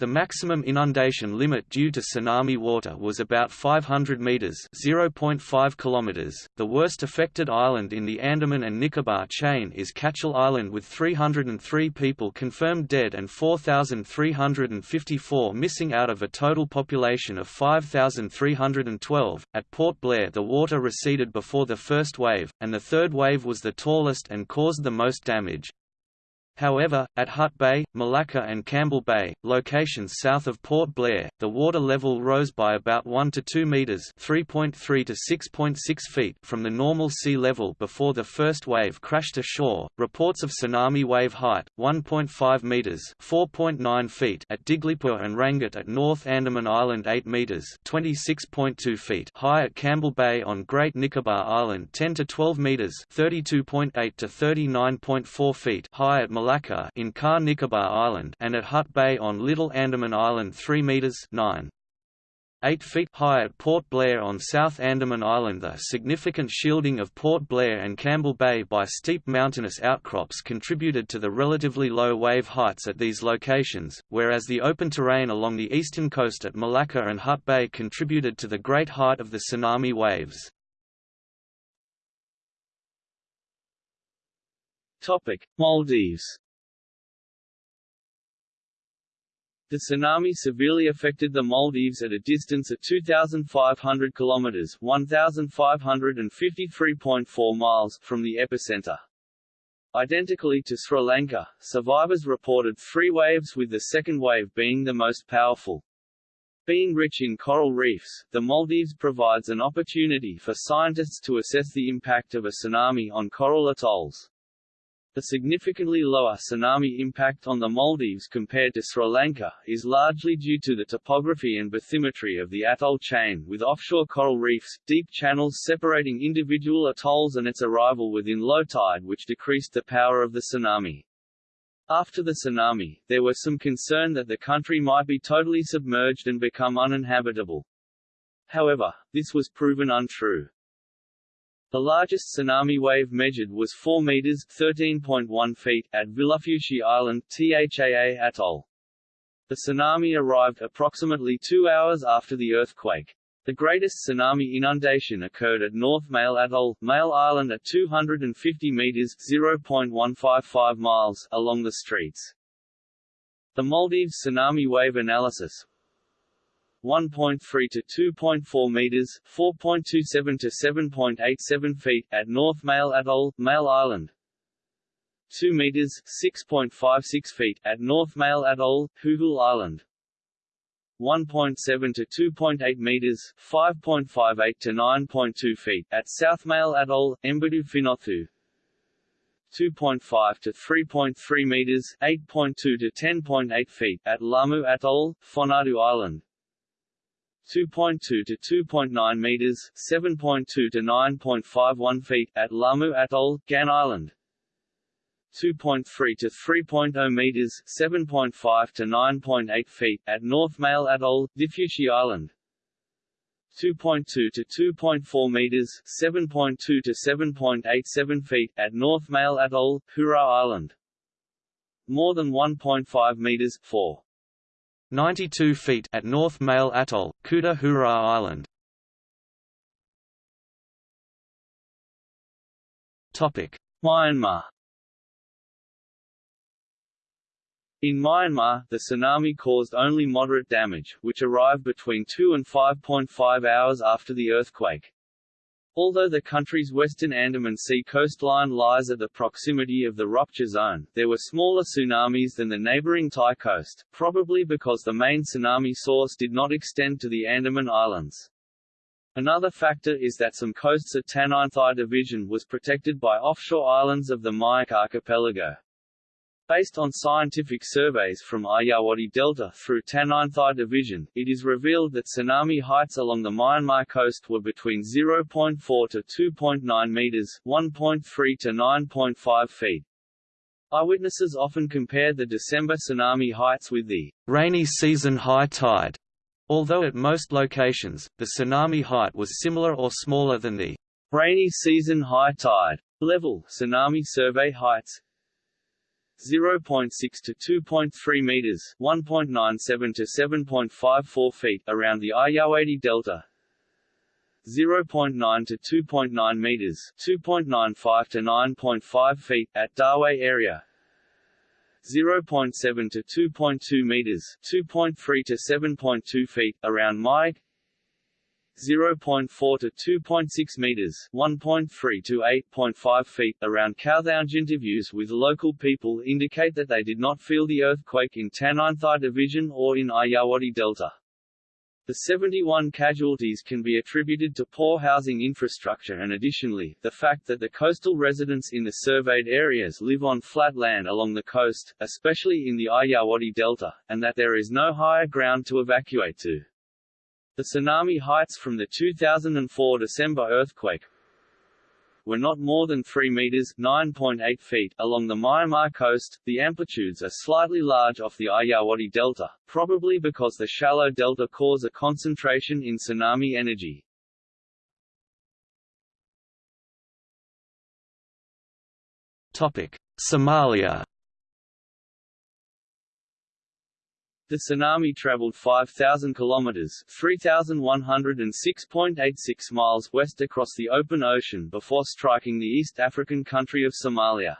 The maximum inundation limit due to tsunami water was about 500 meters (0.5 kilometers). The worst affected island in the Andaman and Nicobar chain is Katchal Island with 303 people confirmed dead and 4,354 missing out of a total population of 5,312. At Port Blair, the water receded before the first wave, and the third wave was the tallest and caused the most damage. However, at Hut Bay, Malacca and Campbell Bay, locations south of Port Blair, the water level rose by about 1 to 2 meters (3.3 to 6.6 feet) from the normal sea level before the first wave crashed ashore. Reports of tsunami wave height 1.5 meters (4.9 feet) at Diglipur and Rangoon at North Andaman Island, 8 meters (26.2 feet) high at Campbell Bay on Great Nicobar Island, 10 to 12 meters (32.8 to 39.4 feet) high at Malacca Malacca in Car Nicobar Island and at Hut Bay on Little Andaman Island 3 metres 9. 8 feet high at Port Blair on South Andaman Island The significant shielding of Port Blair and Campbell Bay by steep mountainous outcrops contributed to the relatively low wave heights at these locations, whereas the open terrain along the eastern coast at Malacca and Hut Bay contributed to the great height of the tsunami waves. Topic: Maldives. The tsunami severely affected the Maldives at a distance of 2,500 kilometers (1,553.4 miles) from the epicenter. Identically to Sri Lanka, survivors reported three waves with the second wave being the most powerful. Being rich in coral reefs, the Maldives provides an opportunity for scientists to assess the impact of a tsunami on coral atolls. The significantly lower tsunami impact on the Maldives compared to Sri Lanka, is largely due to the topography and bathymetry of the atoll chain with offshore coral reefs, deep channels separating individual atolls and its arrival within low tide which decreased the power of the tsunami. After the tsunami, there was some concern that the country might be totally submerged and become uninhabitable. However, this was proven untrue. The largest tsunami wave measured was 4 meters (13.1 feet) at Vilufushi Island, Thaa Atoll. The tsunami arrived approximately two hours after the earthquake. The greatest tsunami inundation occurred at North Male Atoll, Male Island at 250 meters (0.155 miles) along the streets. The Maldives tsunami wave analysis, 1.3 to 2.4 meters, 4.27 to 7.87 feet at North Male Atoll, Male Island. 2 meters, 6.56 feet at North Male Atoll, Hooghul Island. 1.7 to 2.8 meters, 5.58 to 9.2 feet at South Male Atoll, Embudu Finothu. 2.5 to 3.3 meters, 8.2 to 10.8 feet at Lamu Atoll, Fonadu Island. 2.2 to 2.9 meters, 7.2 to 9.51 feet at Lamu Atoll, Gan Island. 2.3 to 3.0 meters, 7.5 to 9.8 feet at North Male Atoll, Dhiffushi Island. 2.2 to 2.4 meters, 7.2 to 7.87 feet at North Male Atoll, Hura Island. More than 1.5 meters, 4 92 feet at North Male Atoll, Kuta Hura Island. Topic: Myanmar. In Myanmar, the tsunami caused only moderate damage, which arrived between 2 and 5.5 hours after the earthquake. Although the country's western Andaman Sea coastline lies at the proximity of the rupture zone, there were smaller tsunamis than the neighboring Thai coast, probably because the main tsunami source did not extend to the Andaman Islands. Another factor is that some coasts at Taninthay Division was protected by offshore islands of the Myeik archipelago. Based on scientific surveys from Irrawaddy Delta through Taninthay Division, it is revealed that tsunami heights along the Myanmar coast were between 0.4 to 2.9 meters, 1.3 to 9.5 feet. Eyewitnesses often compare the December tsunami heights with the rainy season high tide, although at most locations, the tsunami height was similar or smaller than the rainy season high tide level. Tsunami survey heights 0.6 to 2.3 meters, 1.97 to 7.54 feet around the Irrawaddy Delta. 0.9 to 2.9 meters, 2.95 to 9.5 feet at Dawei area. 0.7 to 2.2 meters, 2.3 to 7.2 feet around Myeik. 0.4 to 2.6 meters, 1.3 to 8.5 feet around Kawthaung. Interviews with local people indicate that they did not feel the earthquake in Taneinthai Division or in Irrawaddy Delta. The 71 casualties can be attributed to poor housing infrastructure and additionally, the fact that the coastal residents in the surveyed areas live on flat land along the coast, especially in the Irrawaddy Delta, and that there is no higher ground to evacuate to. The tsunami heights from the 2004 December earthquake were not more than 3 meters (9.8 feet) along the Myanmar coast. The amplitudes are slightly large off the Irrawaddy Delta, probably because the shallow delta cause a concentration in tsunami energy. Topic: Somalia The tsunami traveled 5,000 kilometers (3,106.86 miles) west across the open ocean before striking the East African country of Somalia.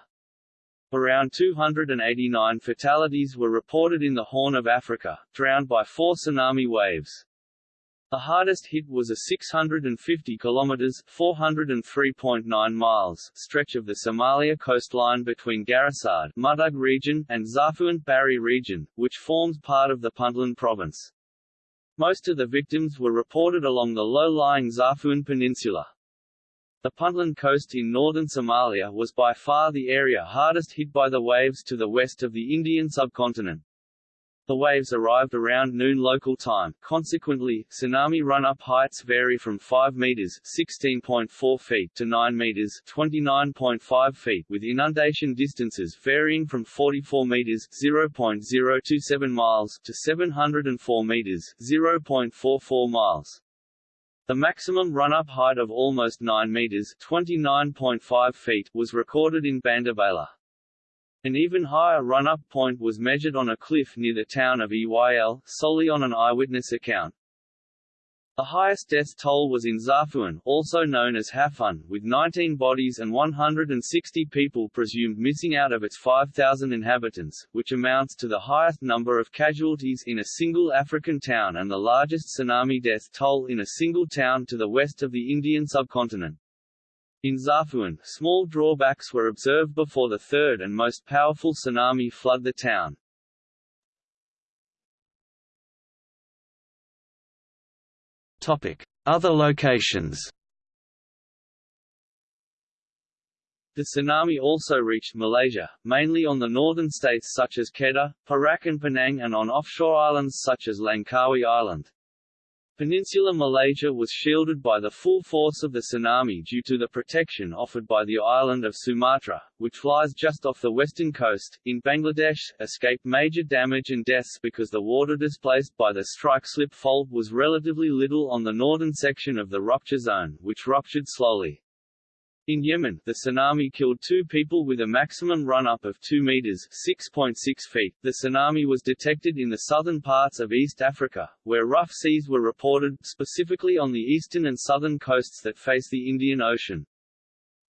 Around 289 fatalities were reported in the Horn of Africa, drowned by four tsunami waves. The hardest hit was a 650 kilometers (403.9 miles) stretch of the Somalia coastline between Garissad Mudug region and Zafuant Bari region, which forms part of the Puntland province. Most of the victims were reported along the low-lying Zafuant Peninsula. The Puntland coast in northern Somalia was by far the area hardest hit by the waves to the west of the Indian subcontinent. The waves arrived around noon local time, consequently, tsunami run-up heights vary from 5 meters (16.4 feet) to 9 meters (29.5 feet), with inundation distances varying from 44 meters (0.027 miles) to 704 meters (0.44 miles). The maximum run-up height of almost 9 meters (29.5 feet) was recorded in Bandarbeyla. An even higher run-up point was measured on a cliff near the town of Eyl, solely on an eyewitness account. The highest death toll was in Xaafuun, also known as Hafun, with 19 bodies and 160 people presumed missing out of its 5,000 inhabitants, which amounts to the highest number of casualties in a single African town and the largest tsunami death toll in a single town to the west of the Indian subcontinent. In Xaafuun, small drawbacks were observed before the third and most powerful tsunami flood the town. Topic: Other locations. The tsunami also reached Malaysia, mainly on the northern states such as Kedah, Perak and Penang and on offshore islands such as Langkawi Island. Peninsular Malaysia was shielded by the full force of the tsunami due to the protection offered by the island of Sumatra, which lies just off the western coast. In Bangladesh, escaped major damage and deaths because the water displaced by the strike-slip fault was relatively little on the northern section of the rupture zone, which ruptured slowly. In Yemen, the tsunami killed two people with a maximum run-up of 2 meters (6.6 feet). The tsunami was detected in the southern parts of East Africa, where rough seas were reported, specifically on the eastern and southern coasts that face the Indian Ocean.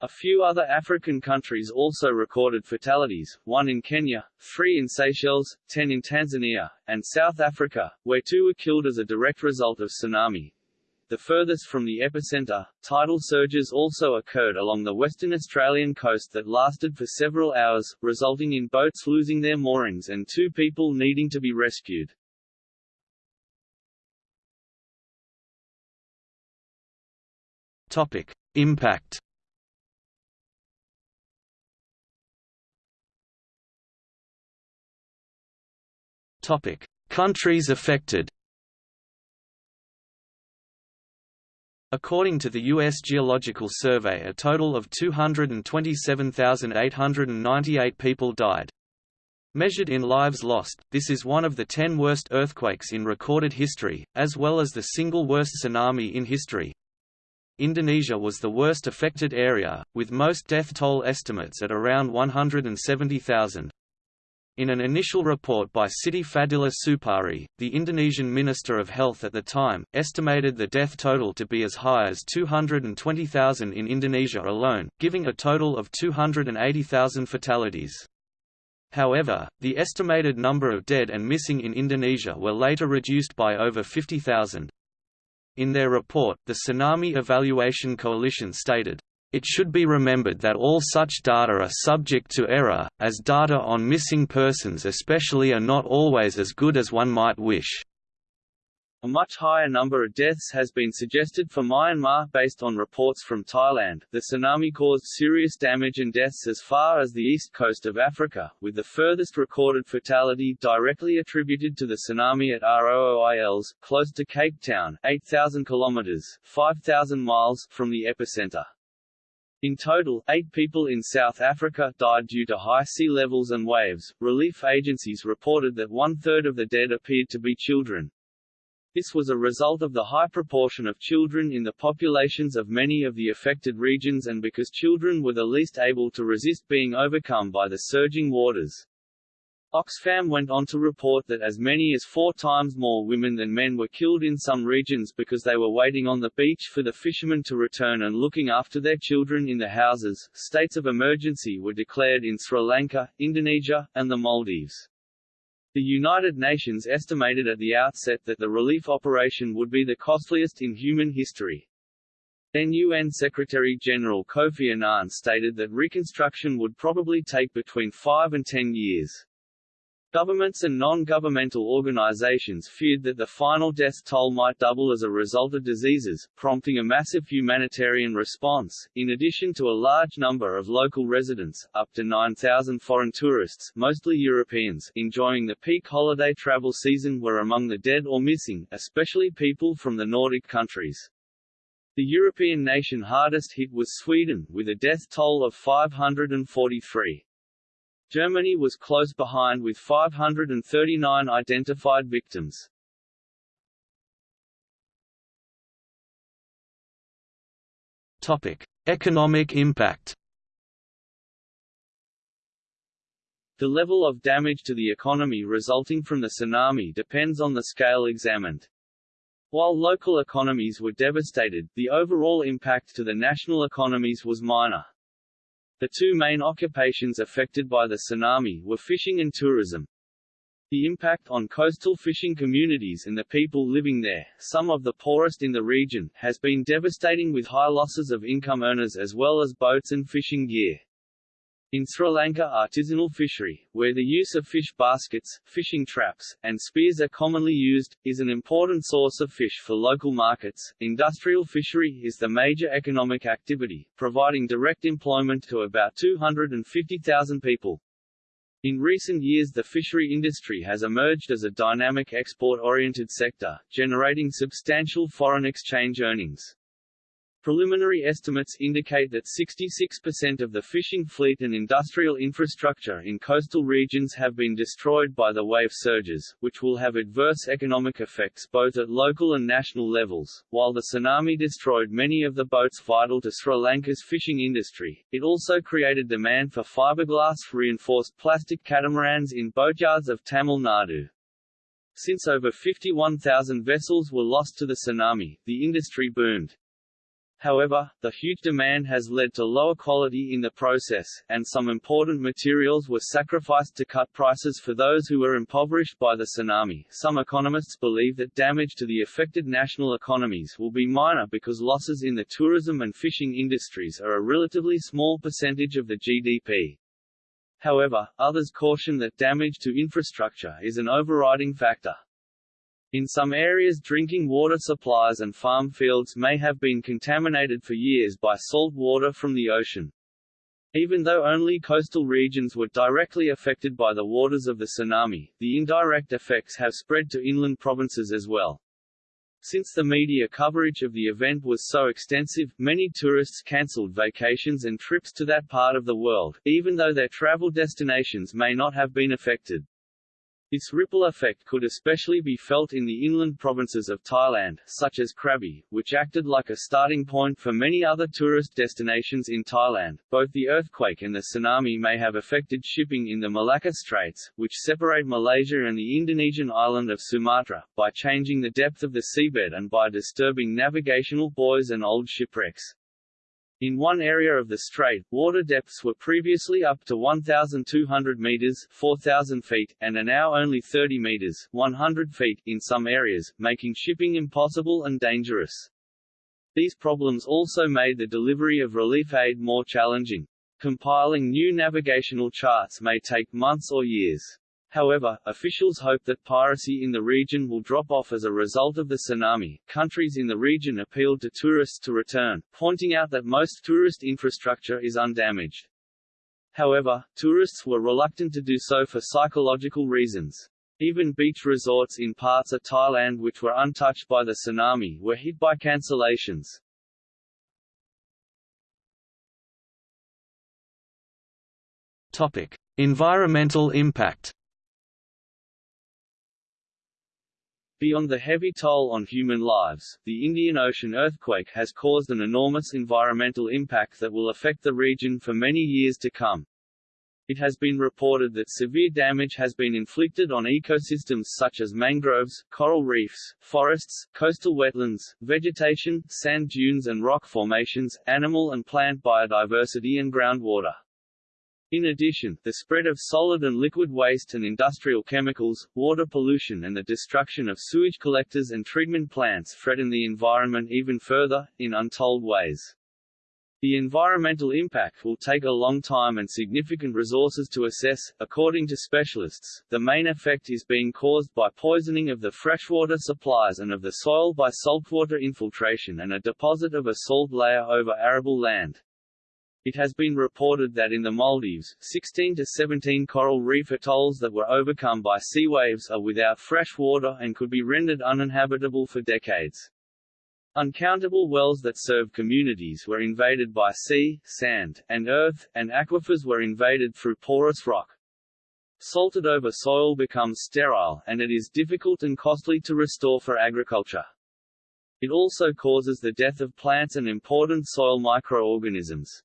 A few other African countries also recorded fatalities, one in Kenya, three in Seychelles, ten in Tanzania, and South Africa, where two were killed as a direct result of tsunami the furthest from the epicenter. Tidal surges also occurred along the Western Australian coast that lasted for several hours, resulting in boats losing their moorings and two people needing to be rescued. Topic: Impact. Topic: Countries affected. According to the U.S. Geological Survey a total of 227,898 people died. Measured in lives lost, this is one of the ten worst earthquakes in recorded history, as well as the single worst tsunami in history. Indonesia was the worst affected area, with most death toll estimates at around 170,000. In an initial report by Siti Fadilah Supari, the Indonesian Minister of Health at the time, estimated the death total to be as high as 220,000 in Indonesia alone, giving a total of 280,000 fatalities. However, the estimated number of dead and missing in Indonesia were later reduced by over 50,000. In their report, the Tsunami Evaluation Coalition stated, it should be remembered that all such data are subject to error, as data on missing persons especially are not always as good as one might wish. A much higher number of deaths has been suggested for Myanmar based on reports from Thailand. The tsunami caused serious damage and deaths as far as the east coast of Africa, with the furthest recorded fatality directly attributed to the tsunami at Rooi-Els, close to Cape Town, 8,000 kilometers (5,000 miles) from the epicenter. In total, eight people in South Africa died due to high sea levels and waves. Relief agencies reported that one third of the dead appeared to be children, this was a result of the high proportion of children in the populations of many of the affected regions and because children were the least able to resist being overcome by the surging waters. Oxfam went on to report that as many as four times more women than men were killed in some regions because they were waiting on the beach for the fishermen to return and looking after their children in the houses. States of emergency were declared in Sri Lanka, Indonesia, and the Maldives. The United Nations estimated at the outset that the relief operation would be the costliest in human history. Then UN Secretary-General Kofi Annan stated that reconstruction would probably take between 5 and 10 years. Governments and non-governmental organizations feared that the final death toll might double as a result of diseases, prompting a massive humanitarian response. In addition to a large number of local residents, up to 9,000 foreign tourists, mostly Europeans, enjoying the peak holiday travel season were among the dead or missing, especially people from the Nordic countries. The European nation hardest hit was Sweden, with a death toll of 543. Germany was close behind with 539 identified victims. Topic: Economic impact. The level of damage to the economy resulting from the tsunami depends on the scale examined. While local economies were devastated, the overall impact to the national economies was minor. The two main occupations affected by the tsunami were fishing and tourism. The impact on coastal fishing communities and the people living there, some of the poorest in the region, has been devastating with high losses of income earners as well as boats and fishing gear. In Sri Lanka artisanal fishery, where the use of fish baskets, fishing traps, and spears are commonly used, is an important source of fish for local markets. Industrial fishery is the major economic activity, providing direct employment to about 250,000 people. In recent years the fishery industry has emerged as a dynamic export-oriented sector, generating substantial foreign exchange earnings. Preliminary estimates indicate that 66% of the fishing fleet and industrial infrastructure in coastal regions have been destroyed by the wave surges, which will have adverse economic effects both at local and national levels. While the tsunami destroyed many of the boats vital to Sri Lanka's fishing industry, it also created demand for fiberglass reinforced plastic catamarans in boatyards of Tamil Nadu. Since over 51,000 vessels were lost to the tsunami, the industry boomed, However, the huge demand has led to lower quality in the process, and some important materials were sacrificed to cut prices for those who were impoverished by the tsunami. Some economists believe that damage to the affected national economies will be minor because losses in the tourism and fishing industries are a relatively small percentage of the GDP. However, others caution that damage to infrastructure is an overriding factor. In some areas drinking water supplies and farm fields may have been contaminated for years by salt water from the ocean. Even though only coastal regions were directly affected by the waters of the tsunami, the indirect effects have spread to inland provinces as well. Since the media coverage of the event was so extensive, many tourists cancelled vacations and trips to that part of the world, even though their travel destinations may not have been affected. This ripple effect could especially be felt in the inland provinces of Thailand, such as Krabi, which acted like a starting point for many other tourist destinations in Thailand. Both the earthquake and the tsunami may have affected shipping in the Malacca Straits, which separate Malaysia and the Indonesian island of Sumatra, by changing the depth of the seabed and by disturbing navigational buoys and old shipwrecks. In one area of the strait, water depths were previously up to 1,200 meters 4,000 feet, and are now only 30 meters 100 feet in some areas, making shipping impossible and dangerous. These problems also made the delivery of relief aid more challenging. Compiling new navigational charts may take months or years. However, officials hope that piracy in the region will drop off as a result of the tsunami. Countries in the region appealed to tourists to return, pointing out that most tourist infrastructure is undamaged. However, tourists were reluctant to do so for psychological reasons. Even beach resorts in parts of Thailand which were untouched by the tsunami were hit by cancellations. Topic: Environmental impact. Beyond the heavy toll on human lives, the Indian Ocean earthquake has caused an enormous environmental impact that will affect the region for many years to come. It has been reported that severe damage has been inflicted on ecosystems such as mangroves, coral reefs, forests, coastal wetlands, vegetation, sand dunes and rock formations, animal and plant biodiversity and groundwater. In addition, the spread of solid and liquid waste and industrial chemicals, water pollution and the destruction of sewage collectors and treatment plants threaten the environment even further, in untold ways. The environmental impact will take a long time and significant resources to assess. According to specialists, the main effect is being caused by poisoning of the freshwater supplies and of the soil by saltwater infiltration and a deposit of a salt layer over arable land. It has been reported that in the Maldives, 16 to 17 coral reef atolls that were overcome by sea waves are without fresh water and could be rendered uninhabitable for decades. Uncountable wells that serve communities were invaded by sea, sand, and earth, and aquifers were invaded through porous rock. Salted over soil becomes sterile, and it is difficult and costly to restore for agriculture. It also causes the death of plants and important soil microorganisms.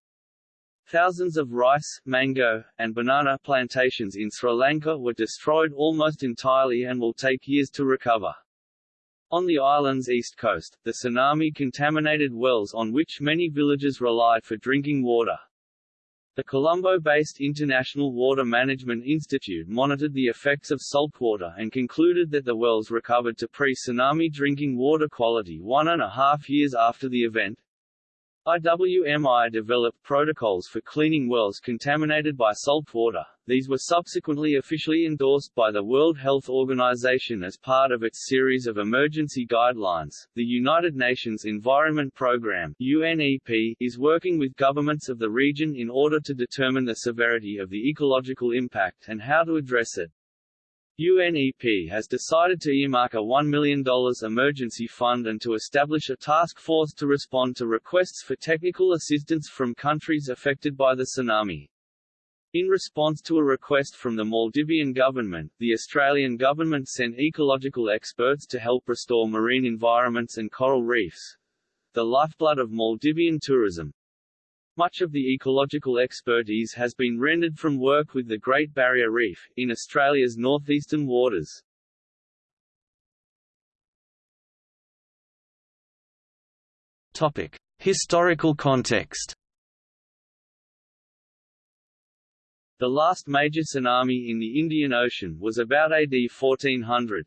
Thousands of rice, mango, and banana plantations in Sri Lanka were destroyed almost entirely and will take years to recover. On the island's east coast, the tsunami contaminated wells on which many villages relied for drinking water. The Colombo-based International Water Management Institute monitored the effects of saltwater and concluded that the wells recovered to pre-tsunami drinking water quality one and a half years after the event. IWMI developed protocols for cleaning wells contaminated by salt water. These were subsequently officially endorsed by the World Health Organization as part of its series of emergency guidelines. The United Nations Environment Programme (UNEP) is working with governments of the region in order to determine the severity of the ecological impact and how to address it. UNEP has decided to earmark a $1 million emergency fund and to establish a task force to respond to requests for technical assistance from countries affected by the tsunami. In response to a request from the Maldivian government, the Australian government sent ecological experts to help restore marine environments and coral reefs, the lifeblood of Maldivian tourism. Much of the ecological expertise has been rendered from work with the Great Barrier Reef, in Australia's northeastern waters. Topic. Historical context The last major tsunami in the Indian Ocean was about AD 1400.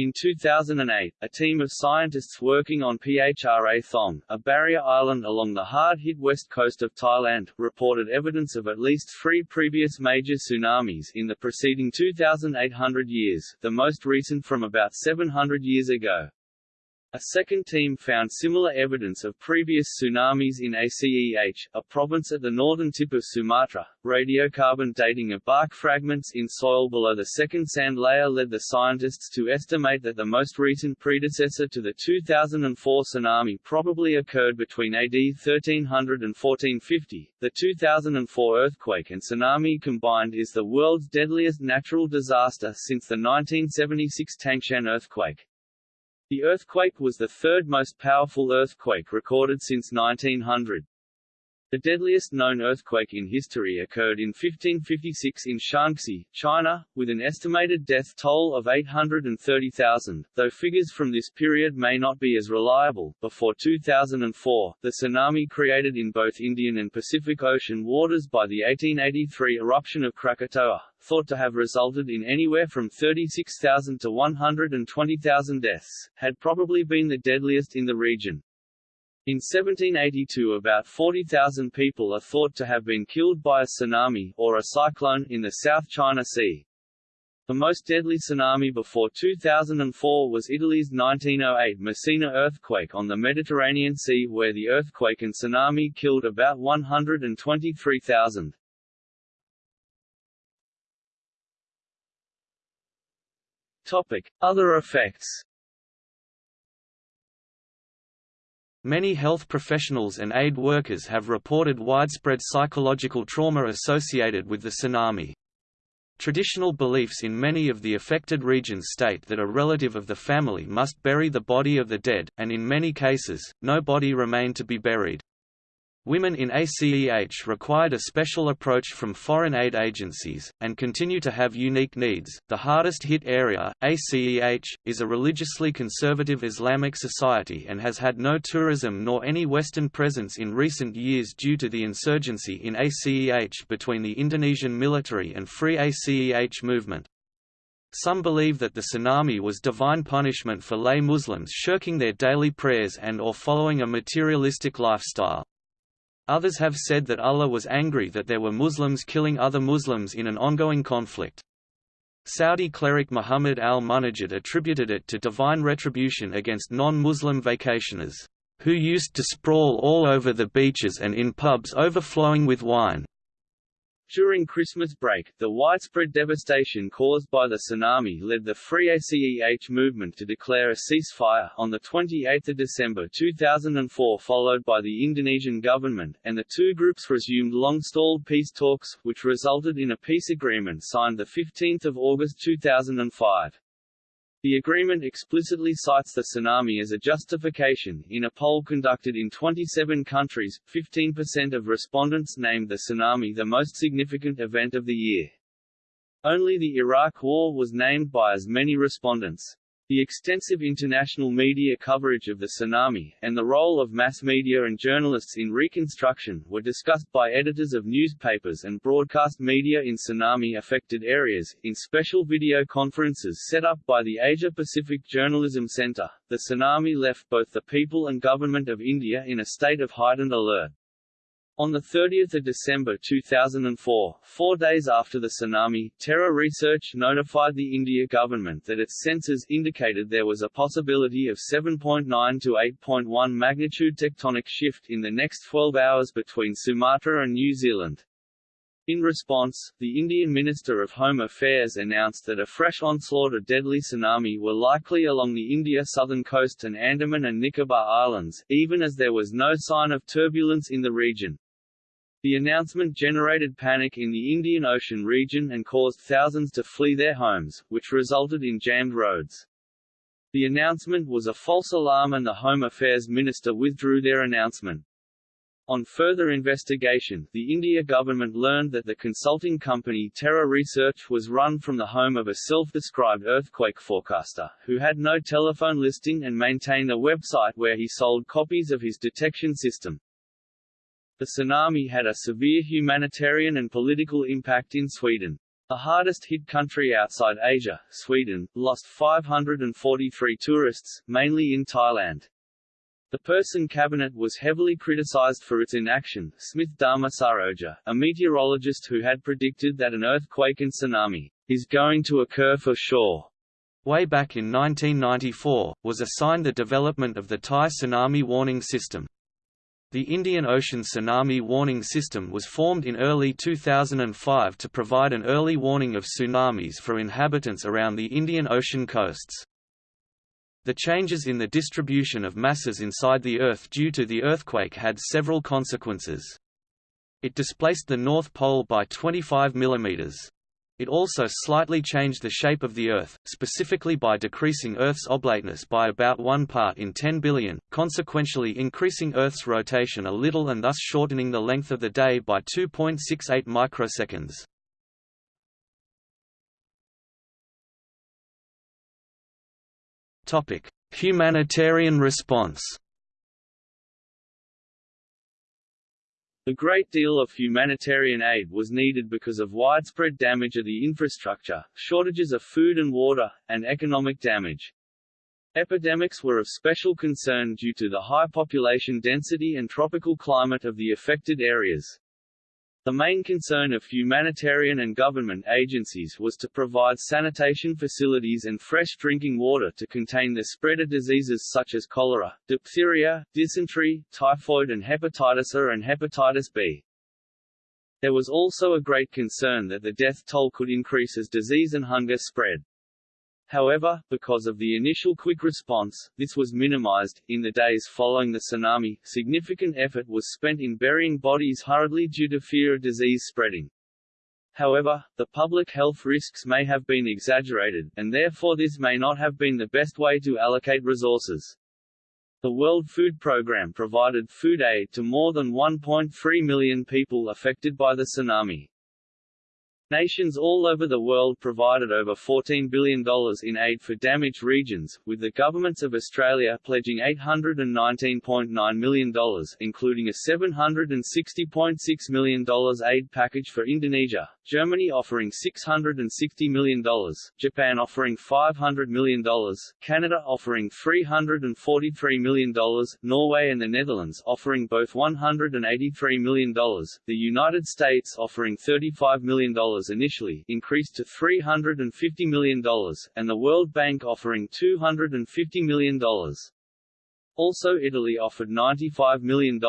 In 2008, a team of scientists working on Phra Thong, a barrier island along the hard-hit west coast of Thailand, reported evidence of at least three previous major tsunamis in the preceding 2,800 years, the most recent from about 700 years ago. A second team found similar evidence of previous tsunamis in Aceh, a province at the northern tip of Sumatra. Radiocarbon dating of bark fragments in soil below the second sand layer led the scientists to estimate that the most recent predecessor to the 2004 tsunami probably occurred between AD 1300 and 1450. The 2004 earthquake and tsunami combined is the world's deadliest natural disaster since the 1976 Tangshan earthquake. The earthquake was the third most powerful earthquake recorded since 1900. The deadliest known earthquake in history occurred in 1556 in Shaanxi, China, with an estimated death toll of 830,000, though figures from this period may not be as reliable. Before 2004, the tsunami created in both Indian and Pacific Ocean waters by the 1883 eruption of Krakatoa, thought to have resulted in anywhere from 36,000 to 120,000 deaths, had probably been the deadliest in the region. In 1782 about 40,000 people are thought to have been killed by a tsunami, or a cyclone, in the South China Sea. The most deadly tsunami before 2004 was Italy's 1908 Messina earthquake on the Mediterranean Sea where the earthquake and tsunami killed about 123,000. Topic. Other effects Many health professionals and aid workers have reported widespread psychological trauma associated with the tsunami. Traditional beliefs in many of the affected regions state that a relative of the family must bury the body of the dead, and in many cases, no body remained to be buried. Women in ACEH required a special approach from foreign aid agencies, and continue to have unique needs. The hardest hit area, ACEH, is a religiously conservative Islamic society and has had no tourism nor any Western presence in recent years due to the insurgency in ACEH between the Indonesian military and Free ACEH movement. Some believe that the tsunami was divine punishment for lay Muslims shirking their daily prayers and or following a materialistic lifestyle. Others have said that Allah was angry that there were Muslims killing other Muslims in an ongoing conflict. Saudi cleric Muhammad al-Munajjid attributed it to divine retribution against non-Muslim vacationers, who used to sprawl all over the beaches and in pubs overflowing with wine. During Christmas break, the widespread devastation caused by the tsunami led the Free ACEH movement to declare a ceasefire on the 28 December 2004 followed by the Indonesian government, and the two groups resumed long-stalled peace talks, which resulted in a peace agreement signed 15 August 2005. The agreement explicitly cites the tsunami as a justification. In a poll conducted in 27 countries, 15% of respondents named the tsunami the most significant event of the year. Only the Iraq War was named by as many respondents. The extensive international media coverage of the tsunami, and the role of mass media and journalists in reconstruction, were discussed by editors of newspapers and broadcast media in tsunami-affected areas, in special video conferences set up by the Asia-Pacific Journalism Center. The tsunami left both the people and government of India in a state of heightened alert. On 30 December 2004, four days after the tsunami, Terra Research notified the India government that its sensors indicated there was a possibility of 7.9 to 8.1 magnitude tectonic shift in the next 12 hours between Sumatra and New Zealand. In response, the Indian Minister of Home Affairs announced that a fresh onslaught of deadly tsunami were likely along the India southern coast and Andaman and Nicobar Islands, even as there was no sign of turbulence in the region. The announcement generated panic in the Indian Ocean region and caused thousands to flee their homes, which resulted in jammed roads. The announcement was a false alarm and the Home Affairs Minister withdrew their announcement. On further investigation, the India government learned that the consulting company Terra Research was run from the home of a self-described earthquake forecaster, who had no telephone listing and maintained a website where he sold copies of his detection system. The tsunami had a severe humanitarian and political impact in Sweden. The hardest hit country outside Asia, Sweden, lost 543 tourists, mainly in Thailand. The Persson cabinet was heavily criticized for its inaction. Smith Dharmasaroja, a meteorologist who had predicted that an earthquake and tsunami is going to occur for sure, way back in 1994, was assigned the development of the Thai tsunami warning system. The Indian Ocean Tsunami Warning System was formed in early 2005 to provide an early warning of tsunamis for inhabitants around the Indian Ocean coasts. The changes in the distribution of masses inside the Earth due to the earthquake had several consequences. It displaced the North Pole by 25 mm. It also slightly changed the shape of the Earth, specifically by decreasing Earth's oblateness by about 1 part in 10 billion, consequentially increasing Earth's rotation a little and thus shortening the length of the day by 2.68 microseconds. Humanitarian response A great deal of humanitarian aid was needed because of widespread damage of the infrastructure, shortages of food and water, and economic damage. Epidemics were of special concern due to the high population density and tropical climate of the affected areas. The main concern of humanitarian and government agencies was to provide sanitation facilities and fresh drinking water to contain the spread of diseases such as cholera, diphtheria, dysentery, typhoid and hepatitis A and hepatitis B. There was also a great concern that the death toll could increase as disease and hunger spread. However, because of the initial quick response, this was minimized. In the days following the tsunami, significant effort was spent in burying bodies hurriedly due to fear of disease spreading. However, the public health risks may have been exaggerated, and therefore this may not have been the best way to allocate resources. The World Food Programme provided food aid to more than 1.3 million people affected by the tsunami. Nations all over the world provided over $14 billion in aid for damaged regions, with the governments of Australia pledging $819.9 million, including a $760.6 million aid package for Indonesia, Germany offering $660 million, Japan offering $500 million, Canada offering $343 million, Norway and the Netherlands offering both $183 million, the United States offering $35 million initially increased to $350 million, and the World Bank offering $250 million. Also Italy offered $95 million,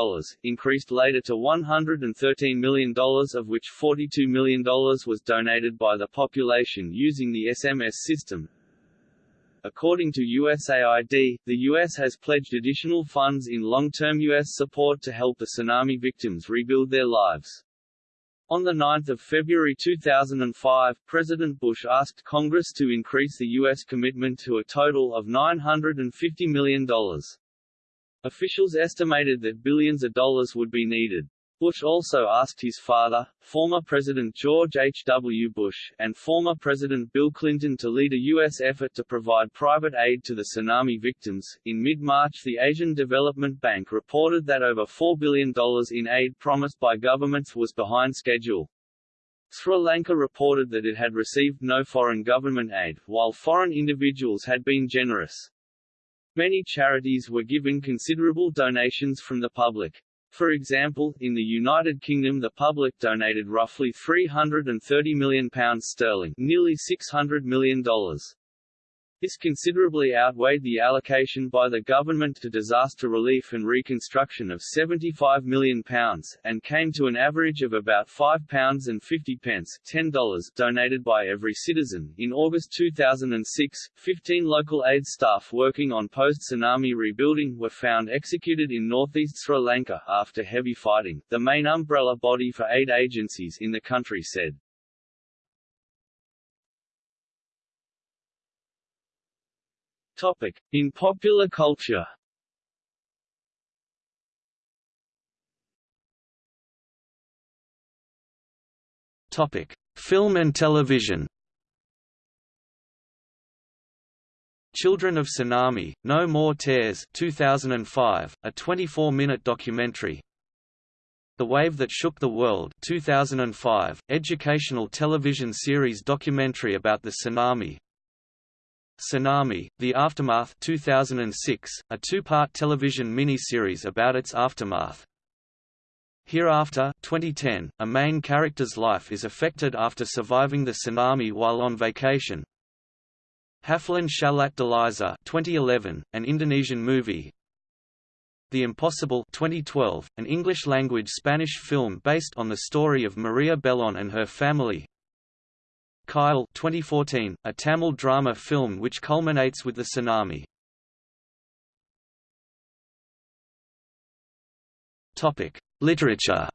increased later to $113 million of which $42 million was donated by the population using the SMS system. According to USAID, the U.S. has pledged additional funds in long-term U.S. support to help the tsunami victims rebuild their lives. On 9 February 2005, President Bush asked Congress to increase the U.S. commitment to a total of $950 million. Officials estimated that billions of dollars would be needed. Bush also asked his father, former President George H. W. Bush, and former President Bill Clinton to lead a U.S. effort to provide private aid to the tsunami victims. In mid March, the Asian Development Bank reported that over $4 billion in aid promised by governments was behind schedule. Sri Lanka reported that it had received no foreign government aid, while foreign individuals had been generous. Many charities were given considerable donations from the public. For example, in the United Kingdom the public donated roughly £330 million sterling nearly $600 million. This considerably outweighed the allocation by the government to disaster relief and reconstruction of £75 million, and came to an average of about £5.50 $10 donated by every citizen. In August 2006, 15 local aid staff working on post-tsunami rebuilding were found executed in northeast Sri Lanka after heavy fighting, the main umbrella body for aid agencies in the country said. Topic. In popular culture Topic: Film and television. Children of Tsunami, No More Tears 2005, a 24-minute documentary The Wave That Shook the World 2005, educational television series documentary about the tsunami Tsunami: The Aftermath 2006, a two-part television mini-series about its aftermath. Hereafter 2010, a main character's life is affected after surviving the tsunami while on vacation. Hafalan Shalat Delisa 2011, an Indonesian movie. The Impossible 2012, an English-language Spanish film based on the story of María Belón and her family. Kayal 2014, a Tamil drama film which culminates with the tsunami. Topic: Literature.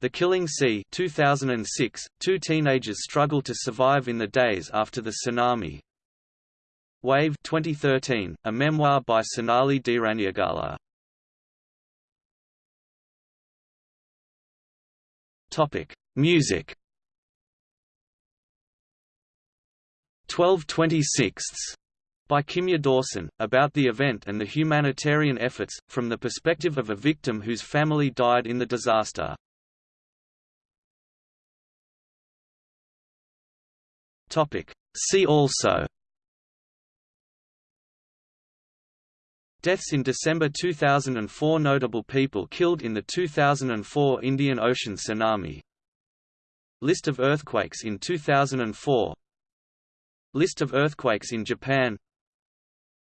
The Killing Sea 2006, two teenagers struggle to survive in the days after the tsunami. Wave 2013, a memoir by Sonali Deraniyagala. Topic: Music. 1226 by Kimya Dawson, about the event and the humanitarian efforts, from the perspective of a victim whose family died in the disaster. See also. Deaths in December 2004 Notable people killed in the 2004 Indian Ocean tsunami List of earthquakes in 2004 List of earthquakes in Japan.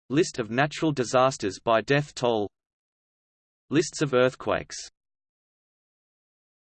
List of natural disasters by death toll. Lists of earthquakes